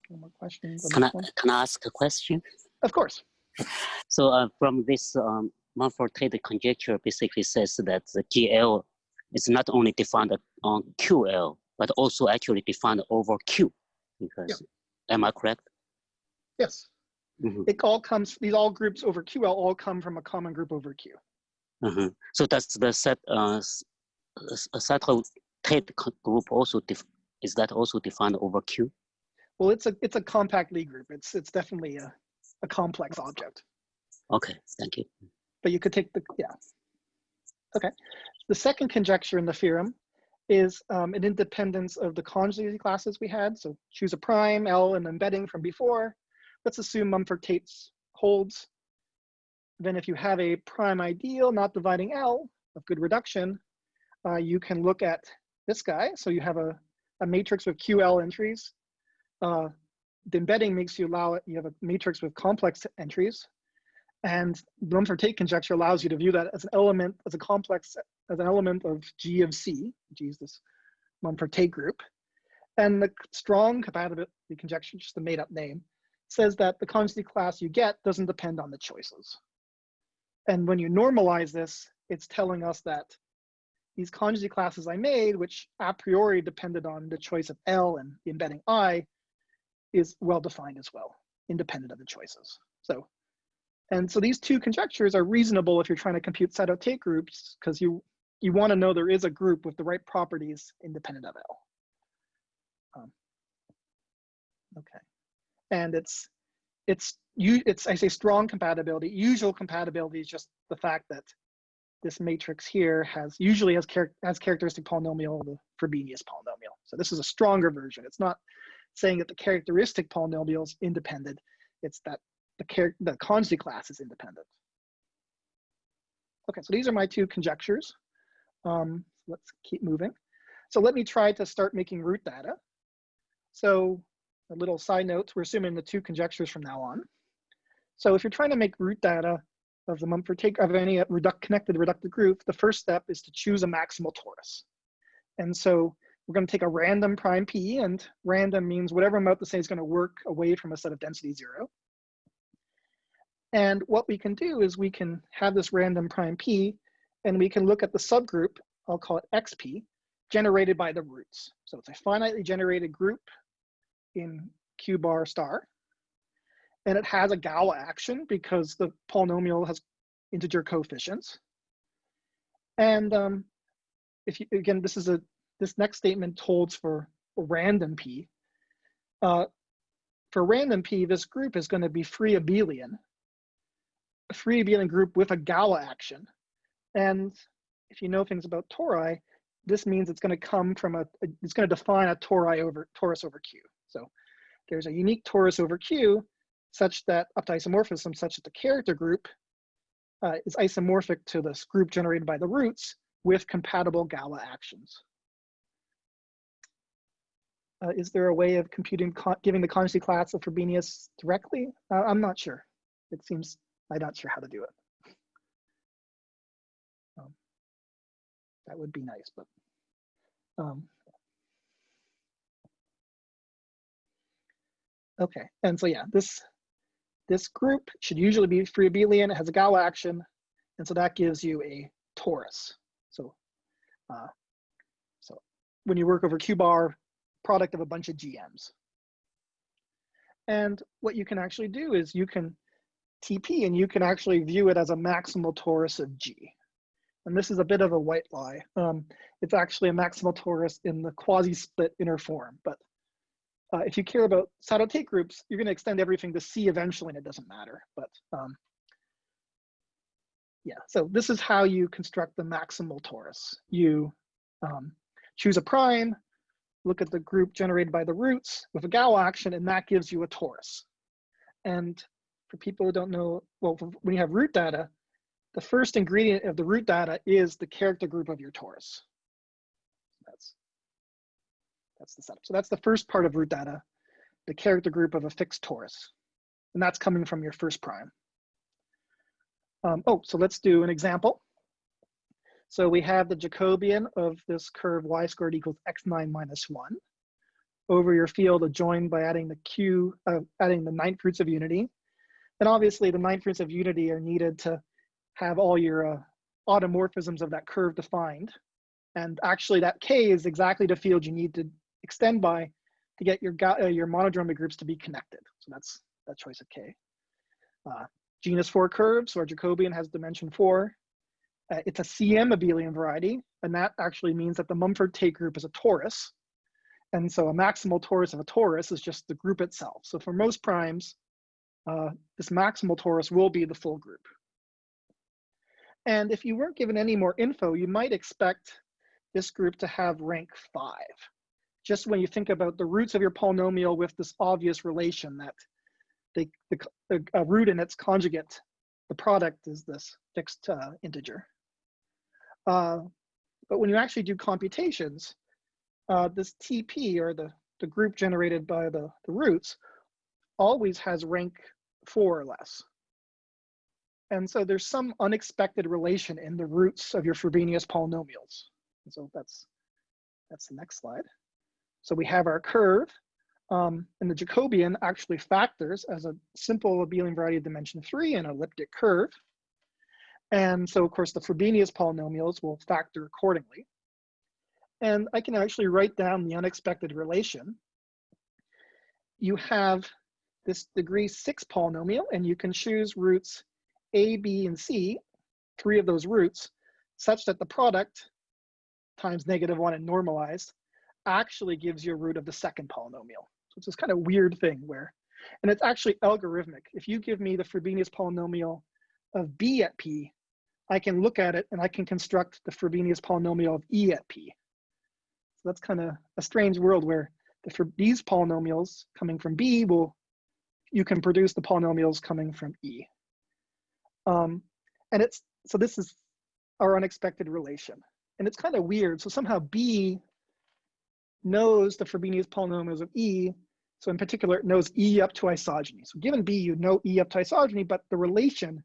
one more questions. Can I, can I ask a question? Of course. So uh, from this um, Mumford-Tate conjecture basically says that the GL is not only defined on QL, but also actually defined over Q. Because, am I correct? Yes. Mm -hmm. It all comes, these all groups over QL all come from a common group over Q. Uh -huh. So does the set, uh, a Sato-Tate group also, is that also defined over Q? Well, it's a, it's a compact Lie group. It's, it's definitely a, a complex object. Okay, thank you. But you could take the, yeah. Okay. The second conjecture in the theorem is um, an independence of the conjugacy classes we had. So choose a prime, L, and embedding from before. Let's assume Mumford-Tate's holds. Then if you have a prime ideal not dividing L of good reduction, uh, you can look at this guy. So you have a, a matrix with QL entries. Uh, the embedding makes you allow you have a matrix with complex entries. And Mumford-Tate conjecture allows you to view that as an element, as a complex, as an element of G of C, G is this Mumford-Tate group. And the strong compatibility conjecture, just a made up name, says that the conjugacy class you get doesn't depend on the choices. And when you normalize this, it's telling us that these conjugacy classes I made, which a priori depended on the choice of L and the embedding I, is well defined as well, independent of the choices. So, and so these two conjectures are reasonable if you're trying to compute Sato-Tate groups, because you you want to know there is a group with the right properties independent of L. Um, okay, and it's it's you it's I say strong compatibility. Usual compatibility is just the fact that this matrix here has usually has, char has characteristic polynomial the Frobenius polynomial. So this is a stronger version. It's not saying that the characteristic polynomial is independent. It's that the, the conjugacy class is independent. Okay, so these are my two conjectures. Um, let's keep moving. So let me try to start making root data. So a little side note, we're assuming the two conjectures from now on. So if you're trying to make root data of the Mumford-Tate of any reduct, connected reductive group, the first step is to choose a maximal torus. And so we're going to take a random prime p, and random means whatever about to say is going to work away from a set of density zero. And what we can do is we can have this random prime p, and we can look at the subgroup, I'll call it xp, generated by the roots. So it's a finitely generated group in q bar star, and it has a Galois action because the polynomial has integer coefficients. And um, if you, again, this is a, this next statement holds for random P. Uh, for random P, this group is gonna be free abelian, a free abelian group with a Galois action. And if you know things about tori, this means it's gonna come from a, it's gonna define a tori over, torus over Q. So there's a unique torus over Q such that up to isomorphism such that the character group uh, is isomorphic to this group generated by the roots with compatible Galois actions. Uh, is there a way of computing, giving the conjugacy class of Frobenius directly? Uh, I'm not sure. It seems, I'm not sure how to do it. Um, that would be nice, but um, okay. And so yeah, this this group should usually be free abelian. It has a Galois action, and so that gives you a torus. So, uh, so when you work over Q bar, product of a bunch of GMs. And what you can actually do is you can TP and you can actually view it as a maximal torus of G. And this is a bit of a white lie. Um, it's actually a maximal torus in the quasi-split inner form, but uh, if you care about Sato Tate groups, you're going to extend everything to C eventually, and it doesn't matter. But um, yeah, so this is how you construct the maximal torus. You um, choose a prime, look at the group generated by the roots with a Galois action, and that gives you a torus. And for people who don't know, well, when you have root data, the first ingredient of the root data is the character group of your torus. That's that's the setup. So that's the first part of root data, the character group of a fixed torus. And that's coming from your first prime. Um, oh, so let's do an example. So we have the Jacobian of this curve y squared equals x9 minus 1 over your field adjoined by adding the q, uh, adding the ninth roots of unity. And obviously the ninth roots of unity are needed to have all your uh, automorphisms of that curve defined. And actually that k is exactly the field you need to extend by to get your, uh, your monodromy groups to be connected. So that's that choice of K. Uh, genus four curves, so our Jacobian has dimension four. Uh, it's a CM abelian variety, and that actually means that the Mumford-Tate group is a torus. And so a maximal torus of a torus is just the group itself. So for most primes, uh, this maximal torus will be the full group. And if you weren't given any more info, you might expect this group to have rank five just when you think about the roots of your polynomial with this obvious relation that the, the, a root and its conjugate, the product is this fixed uh, integer. Uh, but when you actually do computations, uh, this TP or the, the group generated by the, the roots always has rank four or less. And so there's some unexpected relation in the roots of your Frobenius polynomials. And so that's, that's the next slide. So we have our curve, um, and the Jacobian actually factors as a simple abelian variety of dimension three an elliptic curve. And so of course the Frobenius polynomials will factor accordingly. And I can actually write down the unexpected relation. You have this degree six polynomial and you can choose roots A, B, and C, three of those roots, such that the product times negative one and normalized actually gives you a root of the second polynomial. So it's this kind of weird thing where, and it's actually algorithmic. If you give me the Frobenius polynomial of b at p, I can look at it and I can construct the Frobenius polynomial of e at p. So that's kind of a strange world where the, these polynomials coming from b will, you can produce the polynomials coming from e. Um, and it's, so this is our unexpected relation. And it's kind of weird. So somehow b knows the Frobenius polynomials of E. So in particular, it knows E up to isogeny. So given B, you know E up to isogeny, but the relation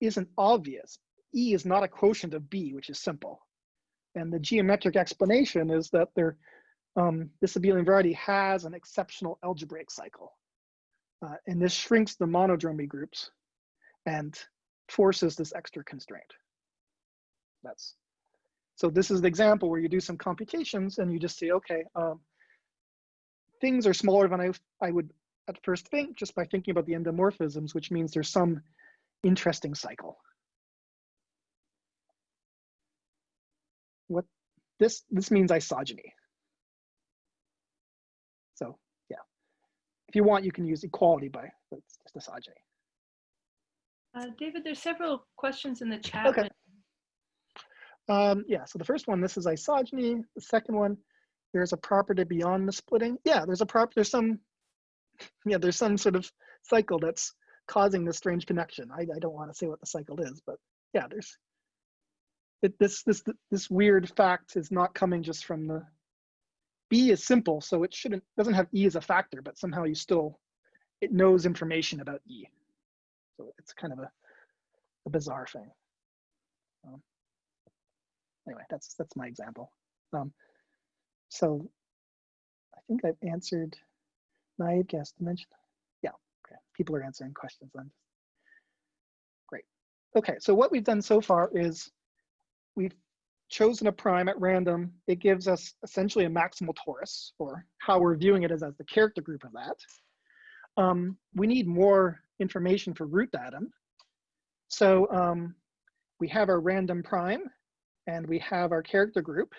isn't obvious. E is not a quotient of B, which is simple. And the geometric explanation is that there, um, this abelian variety has an exceptional algebraic cycle. Uh, and this shrinks the monodromy groups and forces this extra constraint. That's so this is the example where you do some computations and you just say, okay, um, things are smaller than I, I would at first think just by thinking about the endomorphisms, which means there's some interesting cycle. What this this means isogeny. So yeah, if you want, you can use equality by that's just isogeny. Uh, David, there's several questions in the chat. Okay. Um, yeah, so the first one, this is isogeny. The second one, there's a property beyond the splitting. Yeah, there's a prop. There's some. [laughs] Yeah, there's some sort of cycle that's causing this strange connection. I, I don't want to say what the cycle is, but yeah, there's. It, this this this weird fact is not coming just from the. B is simple, so it shouldn't doesn't have E as a factor, but somehow you still, it knows information about E. So it's kind of a, a bizarre thing. Um, anyway, that's that's my example. Um, so I think I've answered naive gas dimension. People are answering questions then. Great. Okay, so what we've done so far is we've chosen a prime at random. It gives us essentially a maximal torus, or how we're viewing it is as the character group of that. Um, we need more information for root datum. So um, we have our random prime and we have our character group.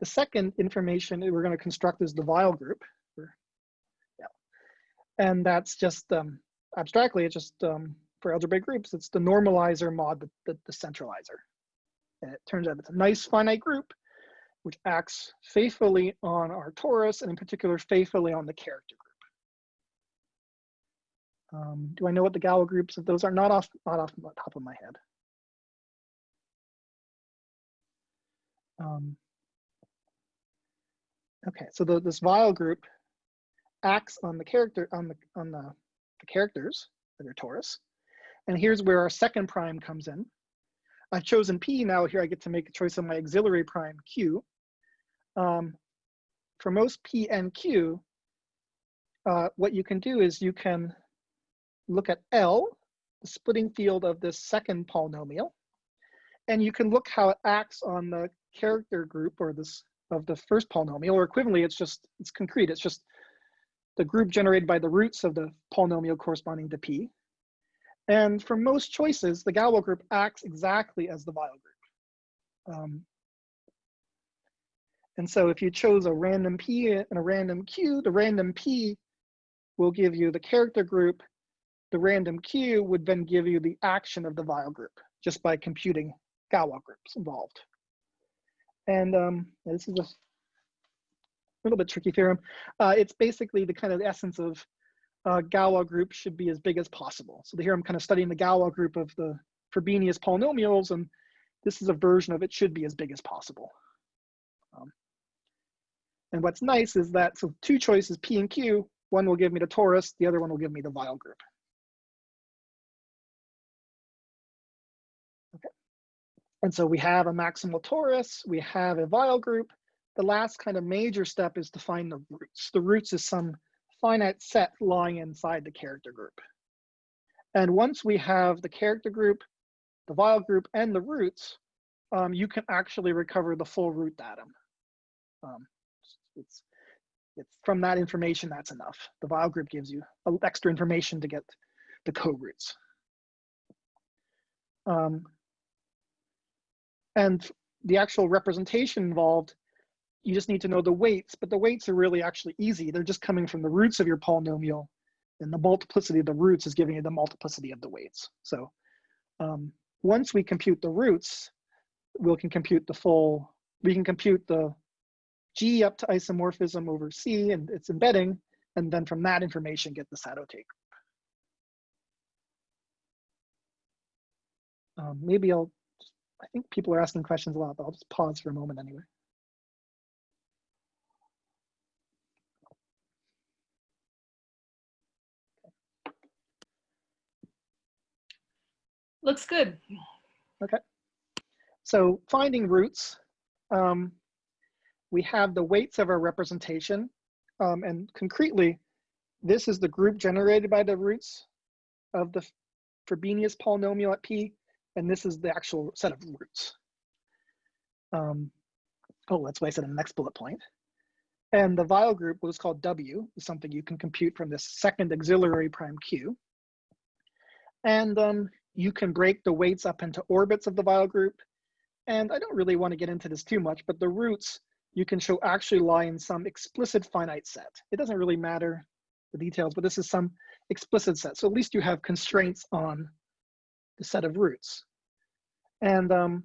The second information that we're going to construct is the Weyl group. And that's just um, abstractly, it's just um, for algebraic groups, it's the normalizer mod the, the, the centralizer. And it turns out it's a nice finite group which acts faithfully on our torus and in particular faithfully on the character group. Um, do I know what the Galois groups of those are? Not off, not off the top of my head. Um, okay, so the, this Weyl group acts on the character on the on the, the characters that are torus, and here's where our second prime comes in. I've chosen P now. Here I get to make a choice of my auxiliary prime Q. Um, for most P and Q, uh, what you can do is you can look at L, the splitting field of this second polynomial, and you can look how it acts on the character group or this of the first polynomial, or equivalently, it's just, it's concrete. It's just the group generated by the roots of the polynomial corresponding to P. And for most choices, the Galois group acts exactly as the Weyl group. Um, and so if you chose a random P and a random Q, the random P will give you the character group. The random Q would then give you the action of the Weyl group just by computing Galois groups involved. And um, this is a little bit tricky theorem. Uh, it's basically the kind of essence of uh, Galois group should be as big as possible. So here I'm kind of studying the Galois group of the Frobenius polynomials, and this is a version of it should be as big as possible. Um, and what's nice is that, so two choices, P and Q, one will give me the torus, the other one will give me the Weyl group. Okay. And so we have a maximal torus, we have a Weyl group. The last kind of major step is to find the roots. The roots is some finite set lying inside the character group. And once we have the character group, the Weyl group, and the roots, um, you can actually recover the full root datum. Um, it's, it's from that information, that's enough. The Weyl group gives you extra information to get the co-roots. Um, and the actual representation involved, you just need to know the weights, but the weights are really actually easy. They're just coming from the roots of your polynomial, and the multiplicity of the roots is giving you the multiplicity of the weights. So um, once we compute the roots, we can compute the full, we can compute the G up to isomorphism over C and its embedding, and then from that information get the Sato-Tate. Um, maybe I'll, I think people are asking questions a lot, but I'll just pause for a moment anyway. Looks good. Okay. So finding roots, um, we have the weights of our representation. Um, and concretely, this is the group generated by the roots of the Frobenius polynomial at P, and this is the actual set of roots. Um, oh, that's why I said in the next bullet point. And the Weyl group, what is called W, is something you can compute from this second auxiliary prime Q. And um, you can break the weights up into orbits of the Weyl group. And I don't really want to get into this too much, but the roots you can show actually lie in some explicit finite set. It doesn't really matter the details, but this is some explicit set. So at least you have constraints on the set of roots. And um,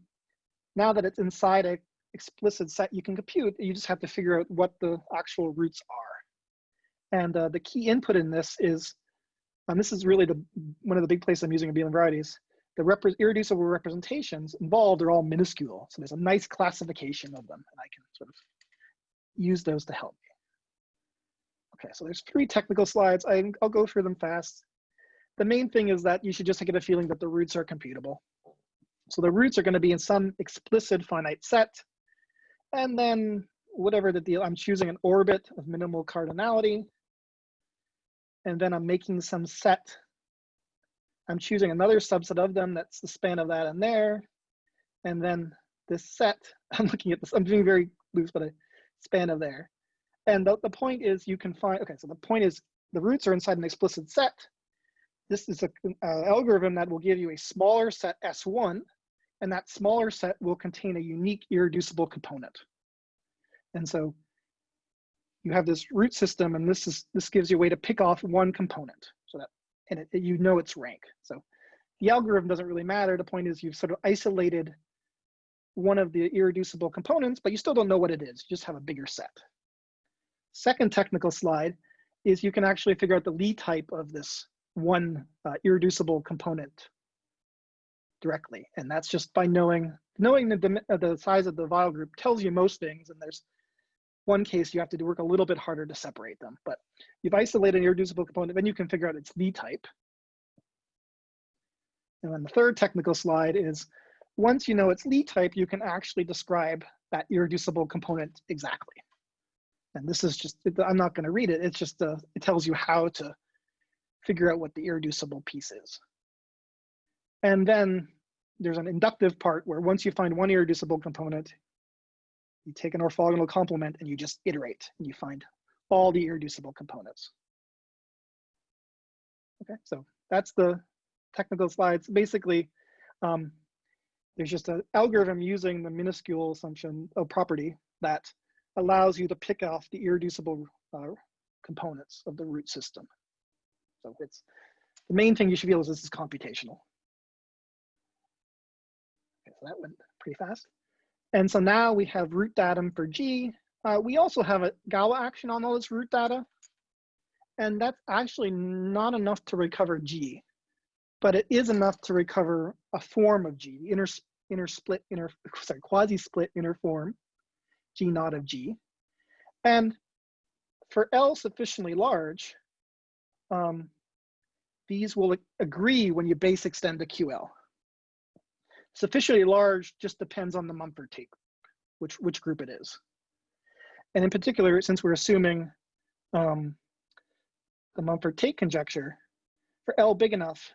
now that it's inside a explicit set you can compute, you just have to figure out what the actual roots are. And uh, the key input in this is, this is really the one of the big places I'm using abelian varieties, the irreducible representations involved are all minuscule. So there's a nice classification of them, and I can sort of use those to help me. Okay, so there's three technical slides. I, I'll go through them fast. The main thing is that you should just get a feeling that the roots are computable. So the roots are going to be in some explicit finite set. And then whatever the deal, I'm choosing an orbit of minimal cardinality. And then I'm making some set. I'm choosing another subset of them that's the span of that and there. And then this set, [laughs] I'm looking at this, I'm doing very loose, but a span of there. And the, the point is you can find, okay, so the point is the roots are inside an explicit set. This is an uh, algorithm that will give you a smaller set S1 and that smaller set will contain a unique irreducible component. And so you have this root system, and this is this gives you a way to pick off one component, so that and it, you know its rank. So the algorithm doesn't really matter. The point is you've sort of isolated one of the irreducible components, but you still don't know what it is. You just have a bigger set. Second technical slide is you can actually figure out the Lie type of this one uh, irreducible component directly. And that's just by knowing, knowing the, the size of the Weyl group tells you most things. And there's one case you have to work a little bit harder to separate them. But you've isolated an irreducible component, then you can figure out its Lie type. And then the third technical slide is once you know its Lie type, you can actually describe that irreducible component exactly. And this is just, I'm not gonna read it, it's just, uh, it tells you how to figure out what the irreducible piece is. And then there's an inductive part where once you find one irreducible component, you take an orthogonal complement and you just iterate and you find all the irreducible components. Okay, so that's the technical slides. Basically, um, there's just an algorithm using the minuscule assumption of property that allows you to pick off the irreducible uh, components of the root system. So it's the main thing you should feel is this is computational Okay, so that went pretty fast. And so now we have root datum for G. Uh, we also have a Galois action on all this root data. And that's actually not enough to recover G, but it is enough to recover a form of G, the inner, inner split, inner, [laughs] sorry, quasi-split inner form, G naught of G. And for L sufficiently large, um, these will agree when you base extend to QL. Sufficiently large just depends on the Mumford Tate, which, which group it is. And in particular, since we're assuming um, the Mumford Tate conjecture, for L big enough,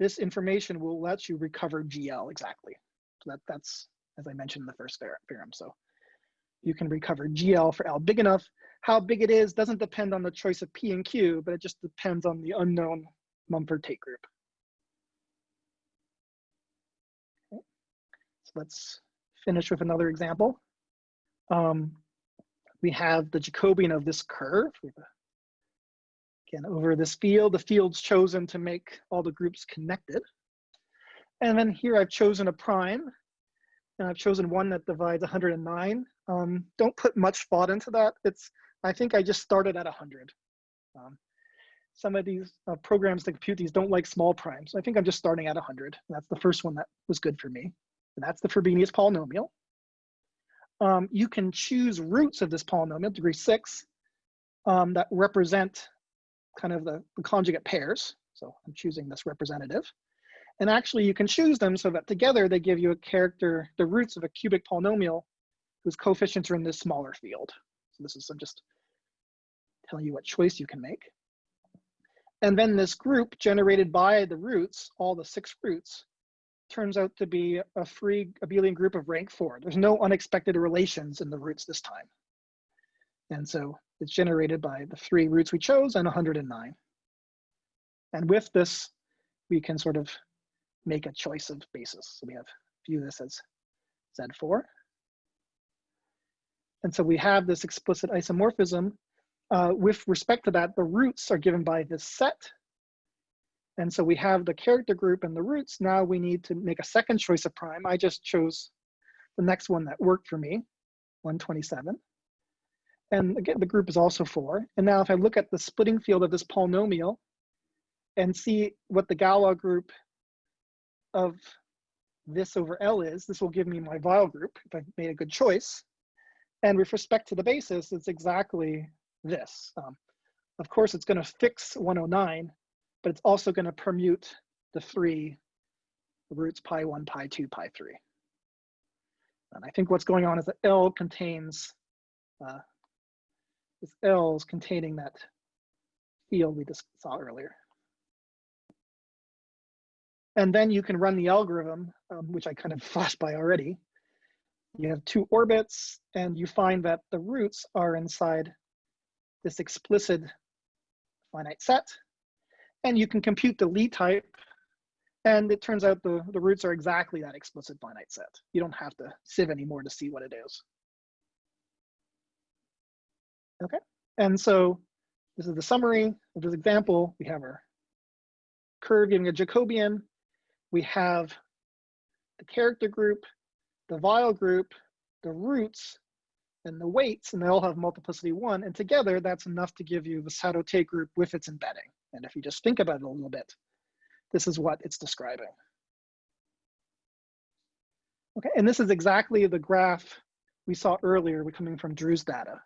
this information will let you recover GL exactly. So that, that's, as I mentioned in the first theorem. So you can recover GL for L big enough. How big it is doesn't depend on the choice of P and Q, but it just depends on the unknown Mumford Tate group. Let's finish with another example. Um, we have the Jacobian of this curve. Again, over this field, the field's chosen to make all the groups connected. And then here I've chosen a prime, and I've chosen one that divides 109. Um, don't put much thought into that. It's, I think I just started at 100. Um, some of these uh, programs that compute these don't like small primes. I think I'm just starting at 100. That's the first one that was good for me. That's the Frobenius polynomial. Um, you can choose roots of this polynomial, degree six, um, that represent kind of the, the conjugate pairs. So I'm choosing this representative. And actually you can choose them so that together they give you a character, the roots of a cubic polynomial whose coefficients are in this smaller field. So this is I'm just telling you what choice you can make. And then this group generated by the roots, all the six roots, turns out to be a free abelian group of rank four. There's no unexpected relations in the roots this time. And so it's generated by the three roots we chose and 109. And with this, we can sort of make a choice of basis. So we have view this as Z4. And so we have this explicit isomorphism. Uh, with respect to that, the roots are given by this set. And so we have the character group and the roots. Now we need to make a second choice of prime. I just chose the next one that worked for me, 127. And again, the group is also four. And now if I look at the splitting field of this polynomial and see what the Galois group of this over L is, this will give me my Weyl group if I've made a good choice. And with respect to the basis, it's exactly this. Um, of course, it's going to fix 109, but it's also going to permute the three roots pi 1, pi 2, pi 3. And I think what's going on is that L contains, uh, this L is containing that field we just saw earlier. And then you can run the algorithm, um, which I kind of [laughs] flashed by already. You have two orbits, and you find that the roots are inside this explicit finite set. And you can compute the Lie type, and it turns out the, the roots are exactly that explicit finite set. You don't have to sieve anymore to see what it is. Okay, and so this is the summary of this example. We have our curve giving a Jacobian, we have the character group, the Weyl group, the roots, and the weights, and they all have multiplicity one. And together, that's enough to give you the Sato-Tate group with its embedding. And if you just think about it a little bit, this is what it's describing. Okay, and this is exactly the graph we saw earlier coming from Drew's data.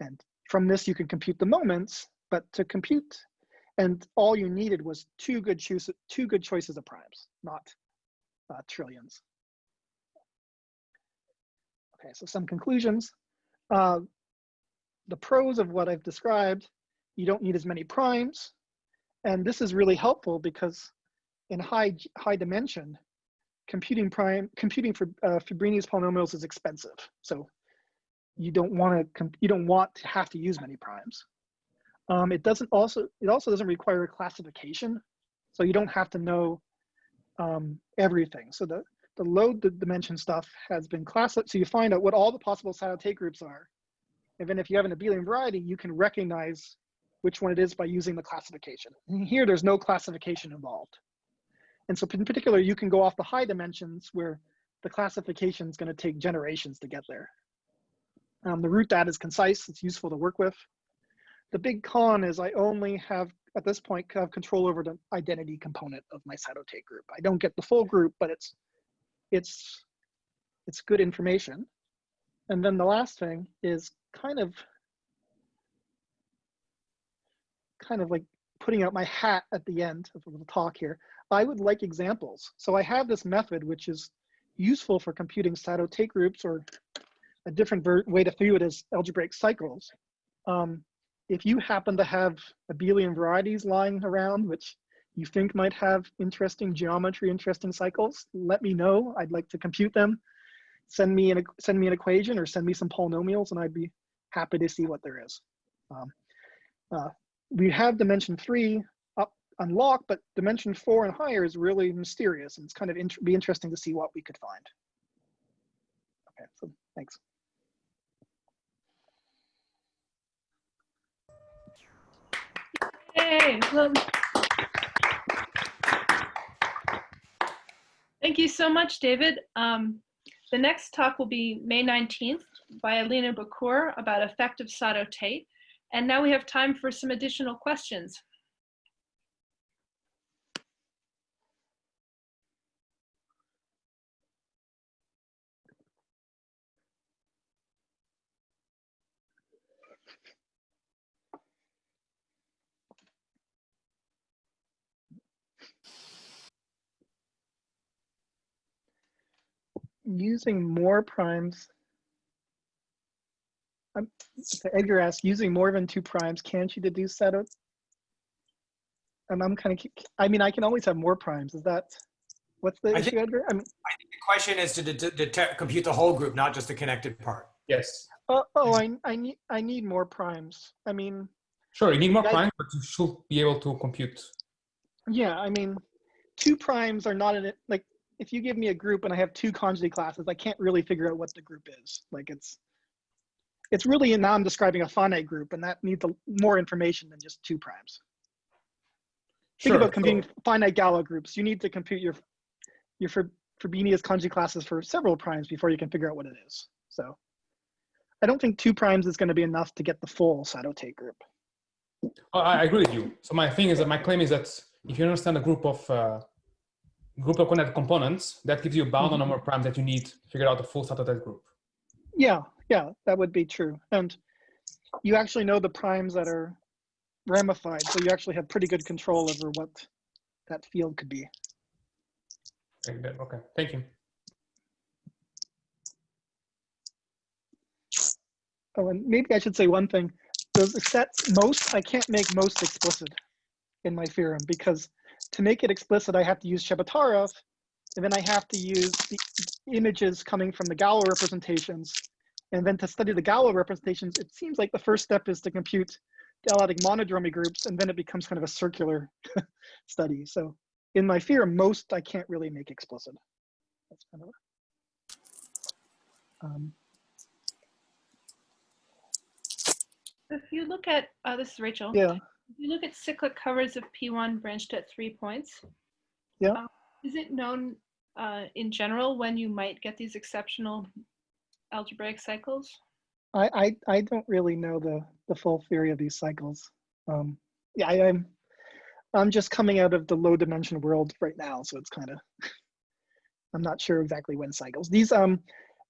And from this, you can compute the moments, but to compute and all you needed was two good choices, two good choices of primes, not uh, trillions. Okay, so some conclusions. Uh, the pros of what I've described, you don't need as many primes. And this is really helpful because in high, high dimension, computing prime, computing for uh, Frobenius polynomials is expensive. So you don't want to, you don't want to have to use many primes. Um, it doesn't also, it also doesn't require a classification. So you don't have to know um, everything. So the, the load the dimension stuff has been classified. So you find out what all the possible Sato-Tate groups are. And then if you have an abelian variety, you can recognize which one it is by using the classification. And here, there's no classification involved. And so in particular, you can go off the high dimensions where the classification is going to take generations to get there. Um, the root data is concise. It's useful to work with. The big con is I only have, at this point, have control over the identity component of my Sato-Tate group. I don't get the full group, but it's, it's, it's good information. And then the last thing is kind of, kind of like putting out my hat at the end of the talk here. I would like examples. So I have this method, which is useful for computing Sato-Tate groups or a different way to view it as algebraic cycles. Um, if you happen to have abelian varieties lying around, which you think might have interesting geometry, interesting cycles, let me know. I'd like to compute them. Send me an, send me an equation or send me some polynomials and I'd be happy to see what there is. Um, uh, we have dimension three up unlocked, but dimension four and higher is really mysterious and it's kind of be interesting to see what we could find. Okay, so thanks. Yay. Well, thank you so much, David. Um, the next talk will be May 19th by Alina Bucur about effective Sato-Tate. And now we have time for some additional questions. using more primes. Um, so Edgar asked, using more than two primes, can't you deduce that? And I'm kind of, I mean, I can always have more primes. Is that, what's the I issue, think- Edgar? I mean, I think the question is to detect, compute the whole group, not just the connected part. Yes. Oh, oh, I, I need, I need more primes. I mean, Sure, you need more I- primes, but you should be able to compute. yeah, I mean, two primes are not in it. Like, if you give me a group and I have two conjugate classes, I can't really figure out what the group is. Like, it's, it's really now I'm describing a finite group, and that needs a, more information than just two primes. Think Sure. about so- computing finite Galois groups. You need to compute your your Fr- Frobenius conjugate classes for several primes before you can figure out what it is. So I don't think two primes is going to be enough to get the full Sato-Tate group. I I agree with you. So my thing is that my claim is that if you understand a group of uh, group of connected components, that gives you a bound on the number of primes that you need to figure out the full Sato-Tate group. Yeah, yeah, that would be true. And you actually know the primes that are ramified, so you actually have pretty good control over what that field could be. Okay, thank you. Oh, and maybe I should say one thing. Those sets, most, I can't make most explicit in my theorem because to make it explicit, I have to use Chebotarev, and then I have to use the images coming from the Galois representations. And then to study the Galois representations, it seems like the first step is to compute the L-adic monodromy groups, and then it becomes kind of a circular [laughs] study. So in my fear, most I can't really make explicit. That's kind of. Um, If you look at, uh, this is Rachel. yeah. If you look at cyclic covers of P1 branched at three points. Yeah. uh, Is it known uh, in general when you might get these exceptional algebraic cycles? I, I I don't really know the the full theory of these cycles. Um, yeah, I, I'm I'm just coming out of the low dimension world right now, so it's kind of [laughs] I'm not sure exactly when cycles. These um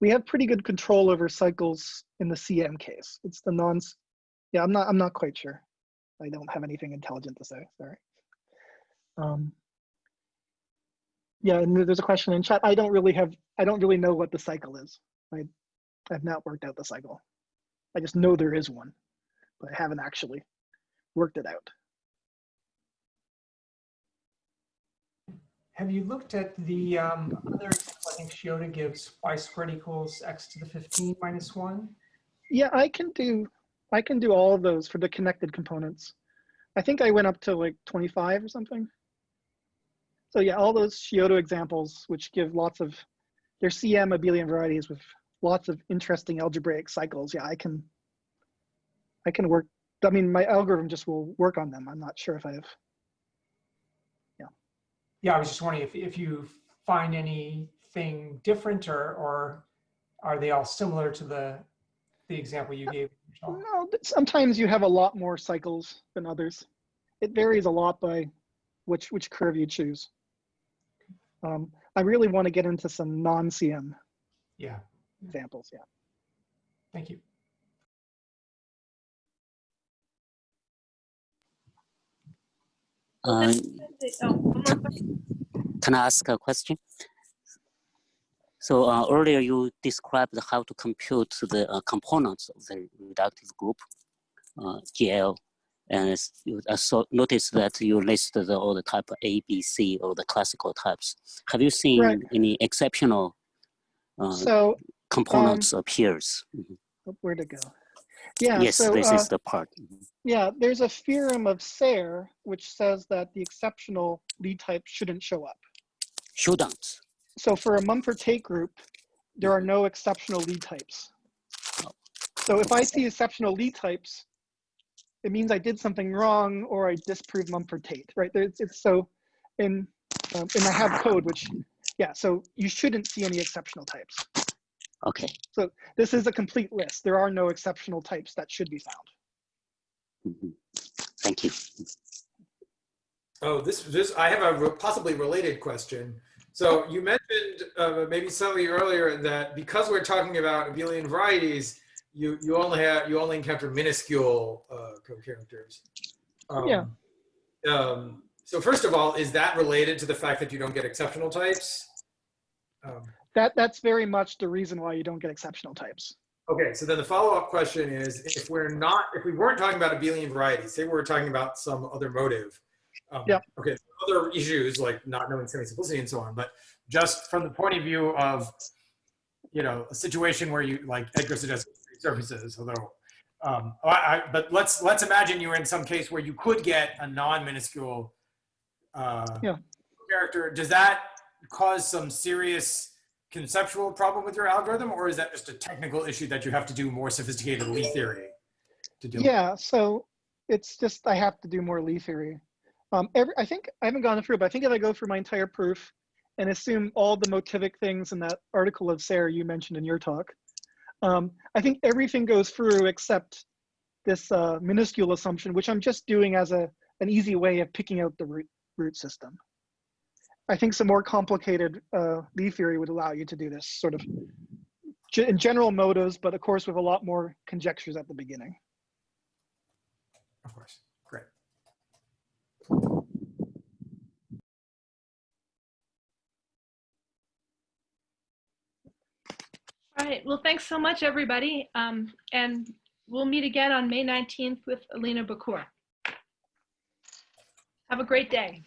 we have pretty good control over cycles in the CM case. It's the non. Yeah, I'm not I'm not quite sure. I don't have anything intelligent to say. Sorry. Um, yeah, and there's a question in chat. I don't really have I don't really know what the cycle is. I I've not worked out the cycle. I just know there is one, but I haven't actually worked it out. Have you looked at the um, other, I think Shioda gives y squared equals x to the 15 minus 1? Yeah, I can do I can do all of those for the connected components. I think I went up to like 25 or something. So yeah, all those Shioda examples, which give lots of, they're CM abelian varieties with lots of interesting algebraic cycles. Yeah, I can, I can work, I mean, my algorithm just will work on them. I'm not sure if I have, Yeah, Yeah, I was just wondering if, if you find anything different or, or are they all similar to the, the example you gave? Michelle? no, sometimes you have a lot more cycles than others. It varies a lot by which, which curve you choose. Um, I really want to get into some non-CM Yeah, examples, yeah. thank you. Uh, Oh, one more question. can I ask a question? So uh, earlier you described how to compute the uh, components of the reductive group, uh, GL, and you I saw noticed that you listed the, all the type A, B, C, or the classical types. Have you seen Right. any exceptional uh, So components appears? Mhm. oh, where'd it go? Yeah, yes, so this uh, is the part. Mhm. yeah, there's a theorem of Serre which says that the exceptional Lie type shouldn't show up. Shouldn't. So for a Mumford Tate group, there are no exceptional Lie types. So if I see exceptional Lie types, it means I did something wrong or I disproved Mumford Tate, right? There's, it's so in um, in I have code, which yeah, so you shouldn't see any exceptional types. Okay. So this is a complete list. There are no exceptional types that should be found. Mhm. Thank you. Oh, this this I have a re- possibly related question. So you mentioned uh, maybe slightly earlier that because we're talking about abelian varieties, you you only have you only encounter minuscule uh, co-characters. Um, Yeah. Um, so first of all, is that related to the fact that you don't get exceptional types? Um, That that's very much the reason why you don't get exceptional types. Okay, so then the follow-up question is, if we're not, if we weren't talking about abelian varieties, say we were talking about some other motive. Um, Yep. Okay, other issues like not knowing semi-simplicity and so on, but just from the point of view of you know, a situation where you, like Edgar suggested, surfaces, although, um, I, I, but let's, let's imagine you were in some case where you could get a non-minuscule uh, Yeah. character. Does that cause some serious conceptual problem with your algorithm, or is that just a technical issue that you have to do more sophisticated Lie theory to with? Yeah, so it's just I have to do more Lie theory. Um, every, I think I haven't gone through, but I think if I go through my entire proof and assume all the motivic things in that article of Serre you mentioned in your talk, um, I think everything goes through except this uh, minuscule assumption, which I'm just doing as a an easy way of picking out the root root system. I think some more complicated uh, Lie theory would allow you to do this sort of in general motives, but of course with a lot more conjectures at the beginning. Of course. Great. All right. Well, thanks so much, everybody. Um, and we'll meet again on May 19th with Alina Bucur. Have a great day.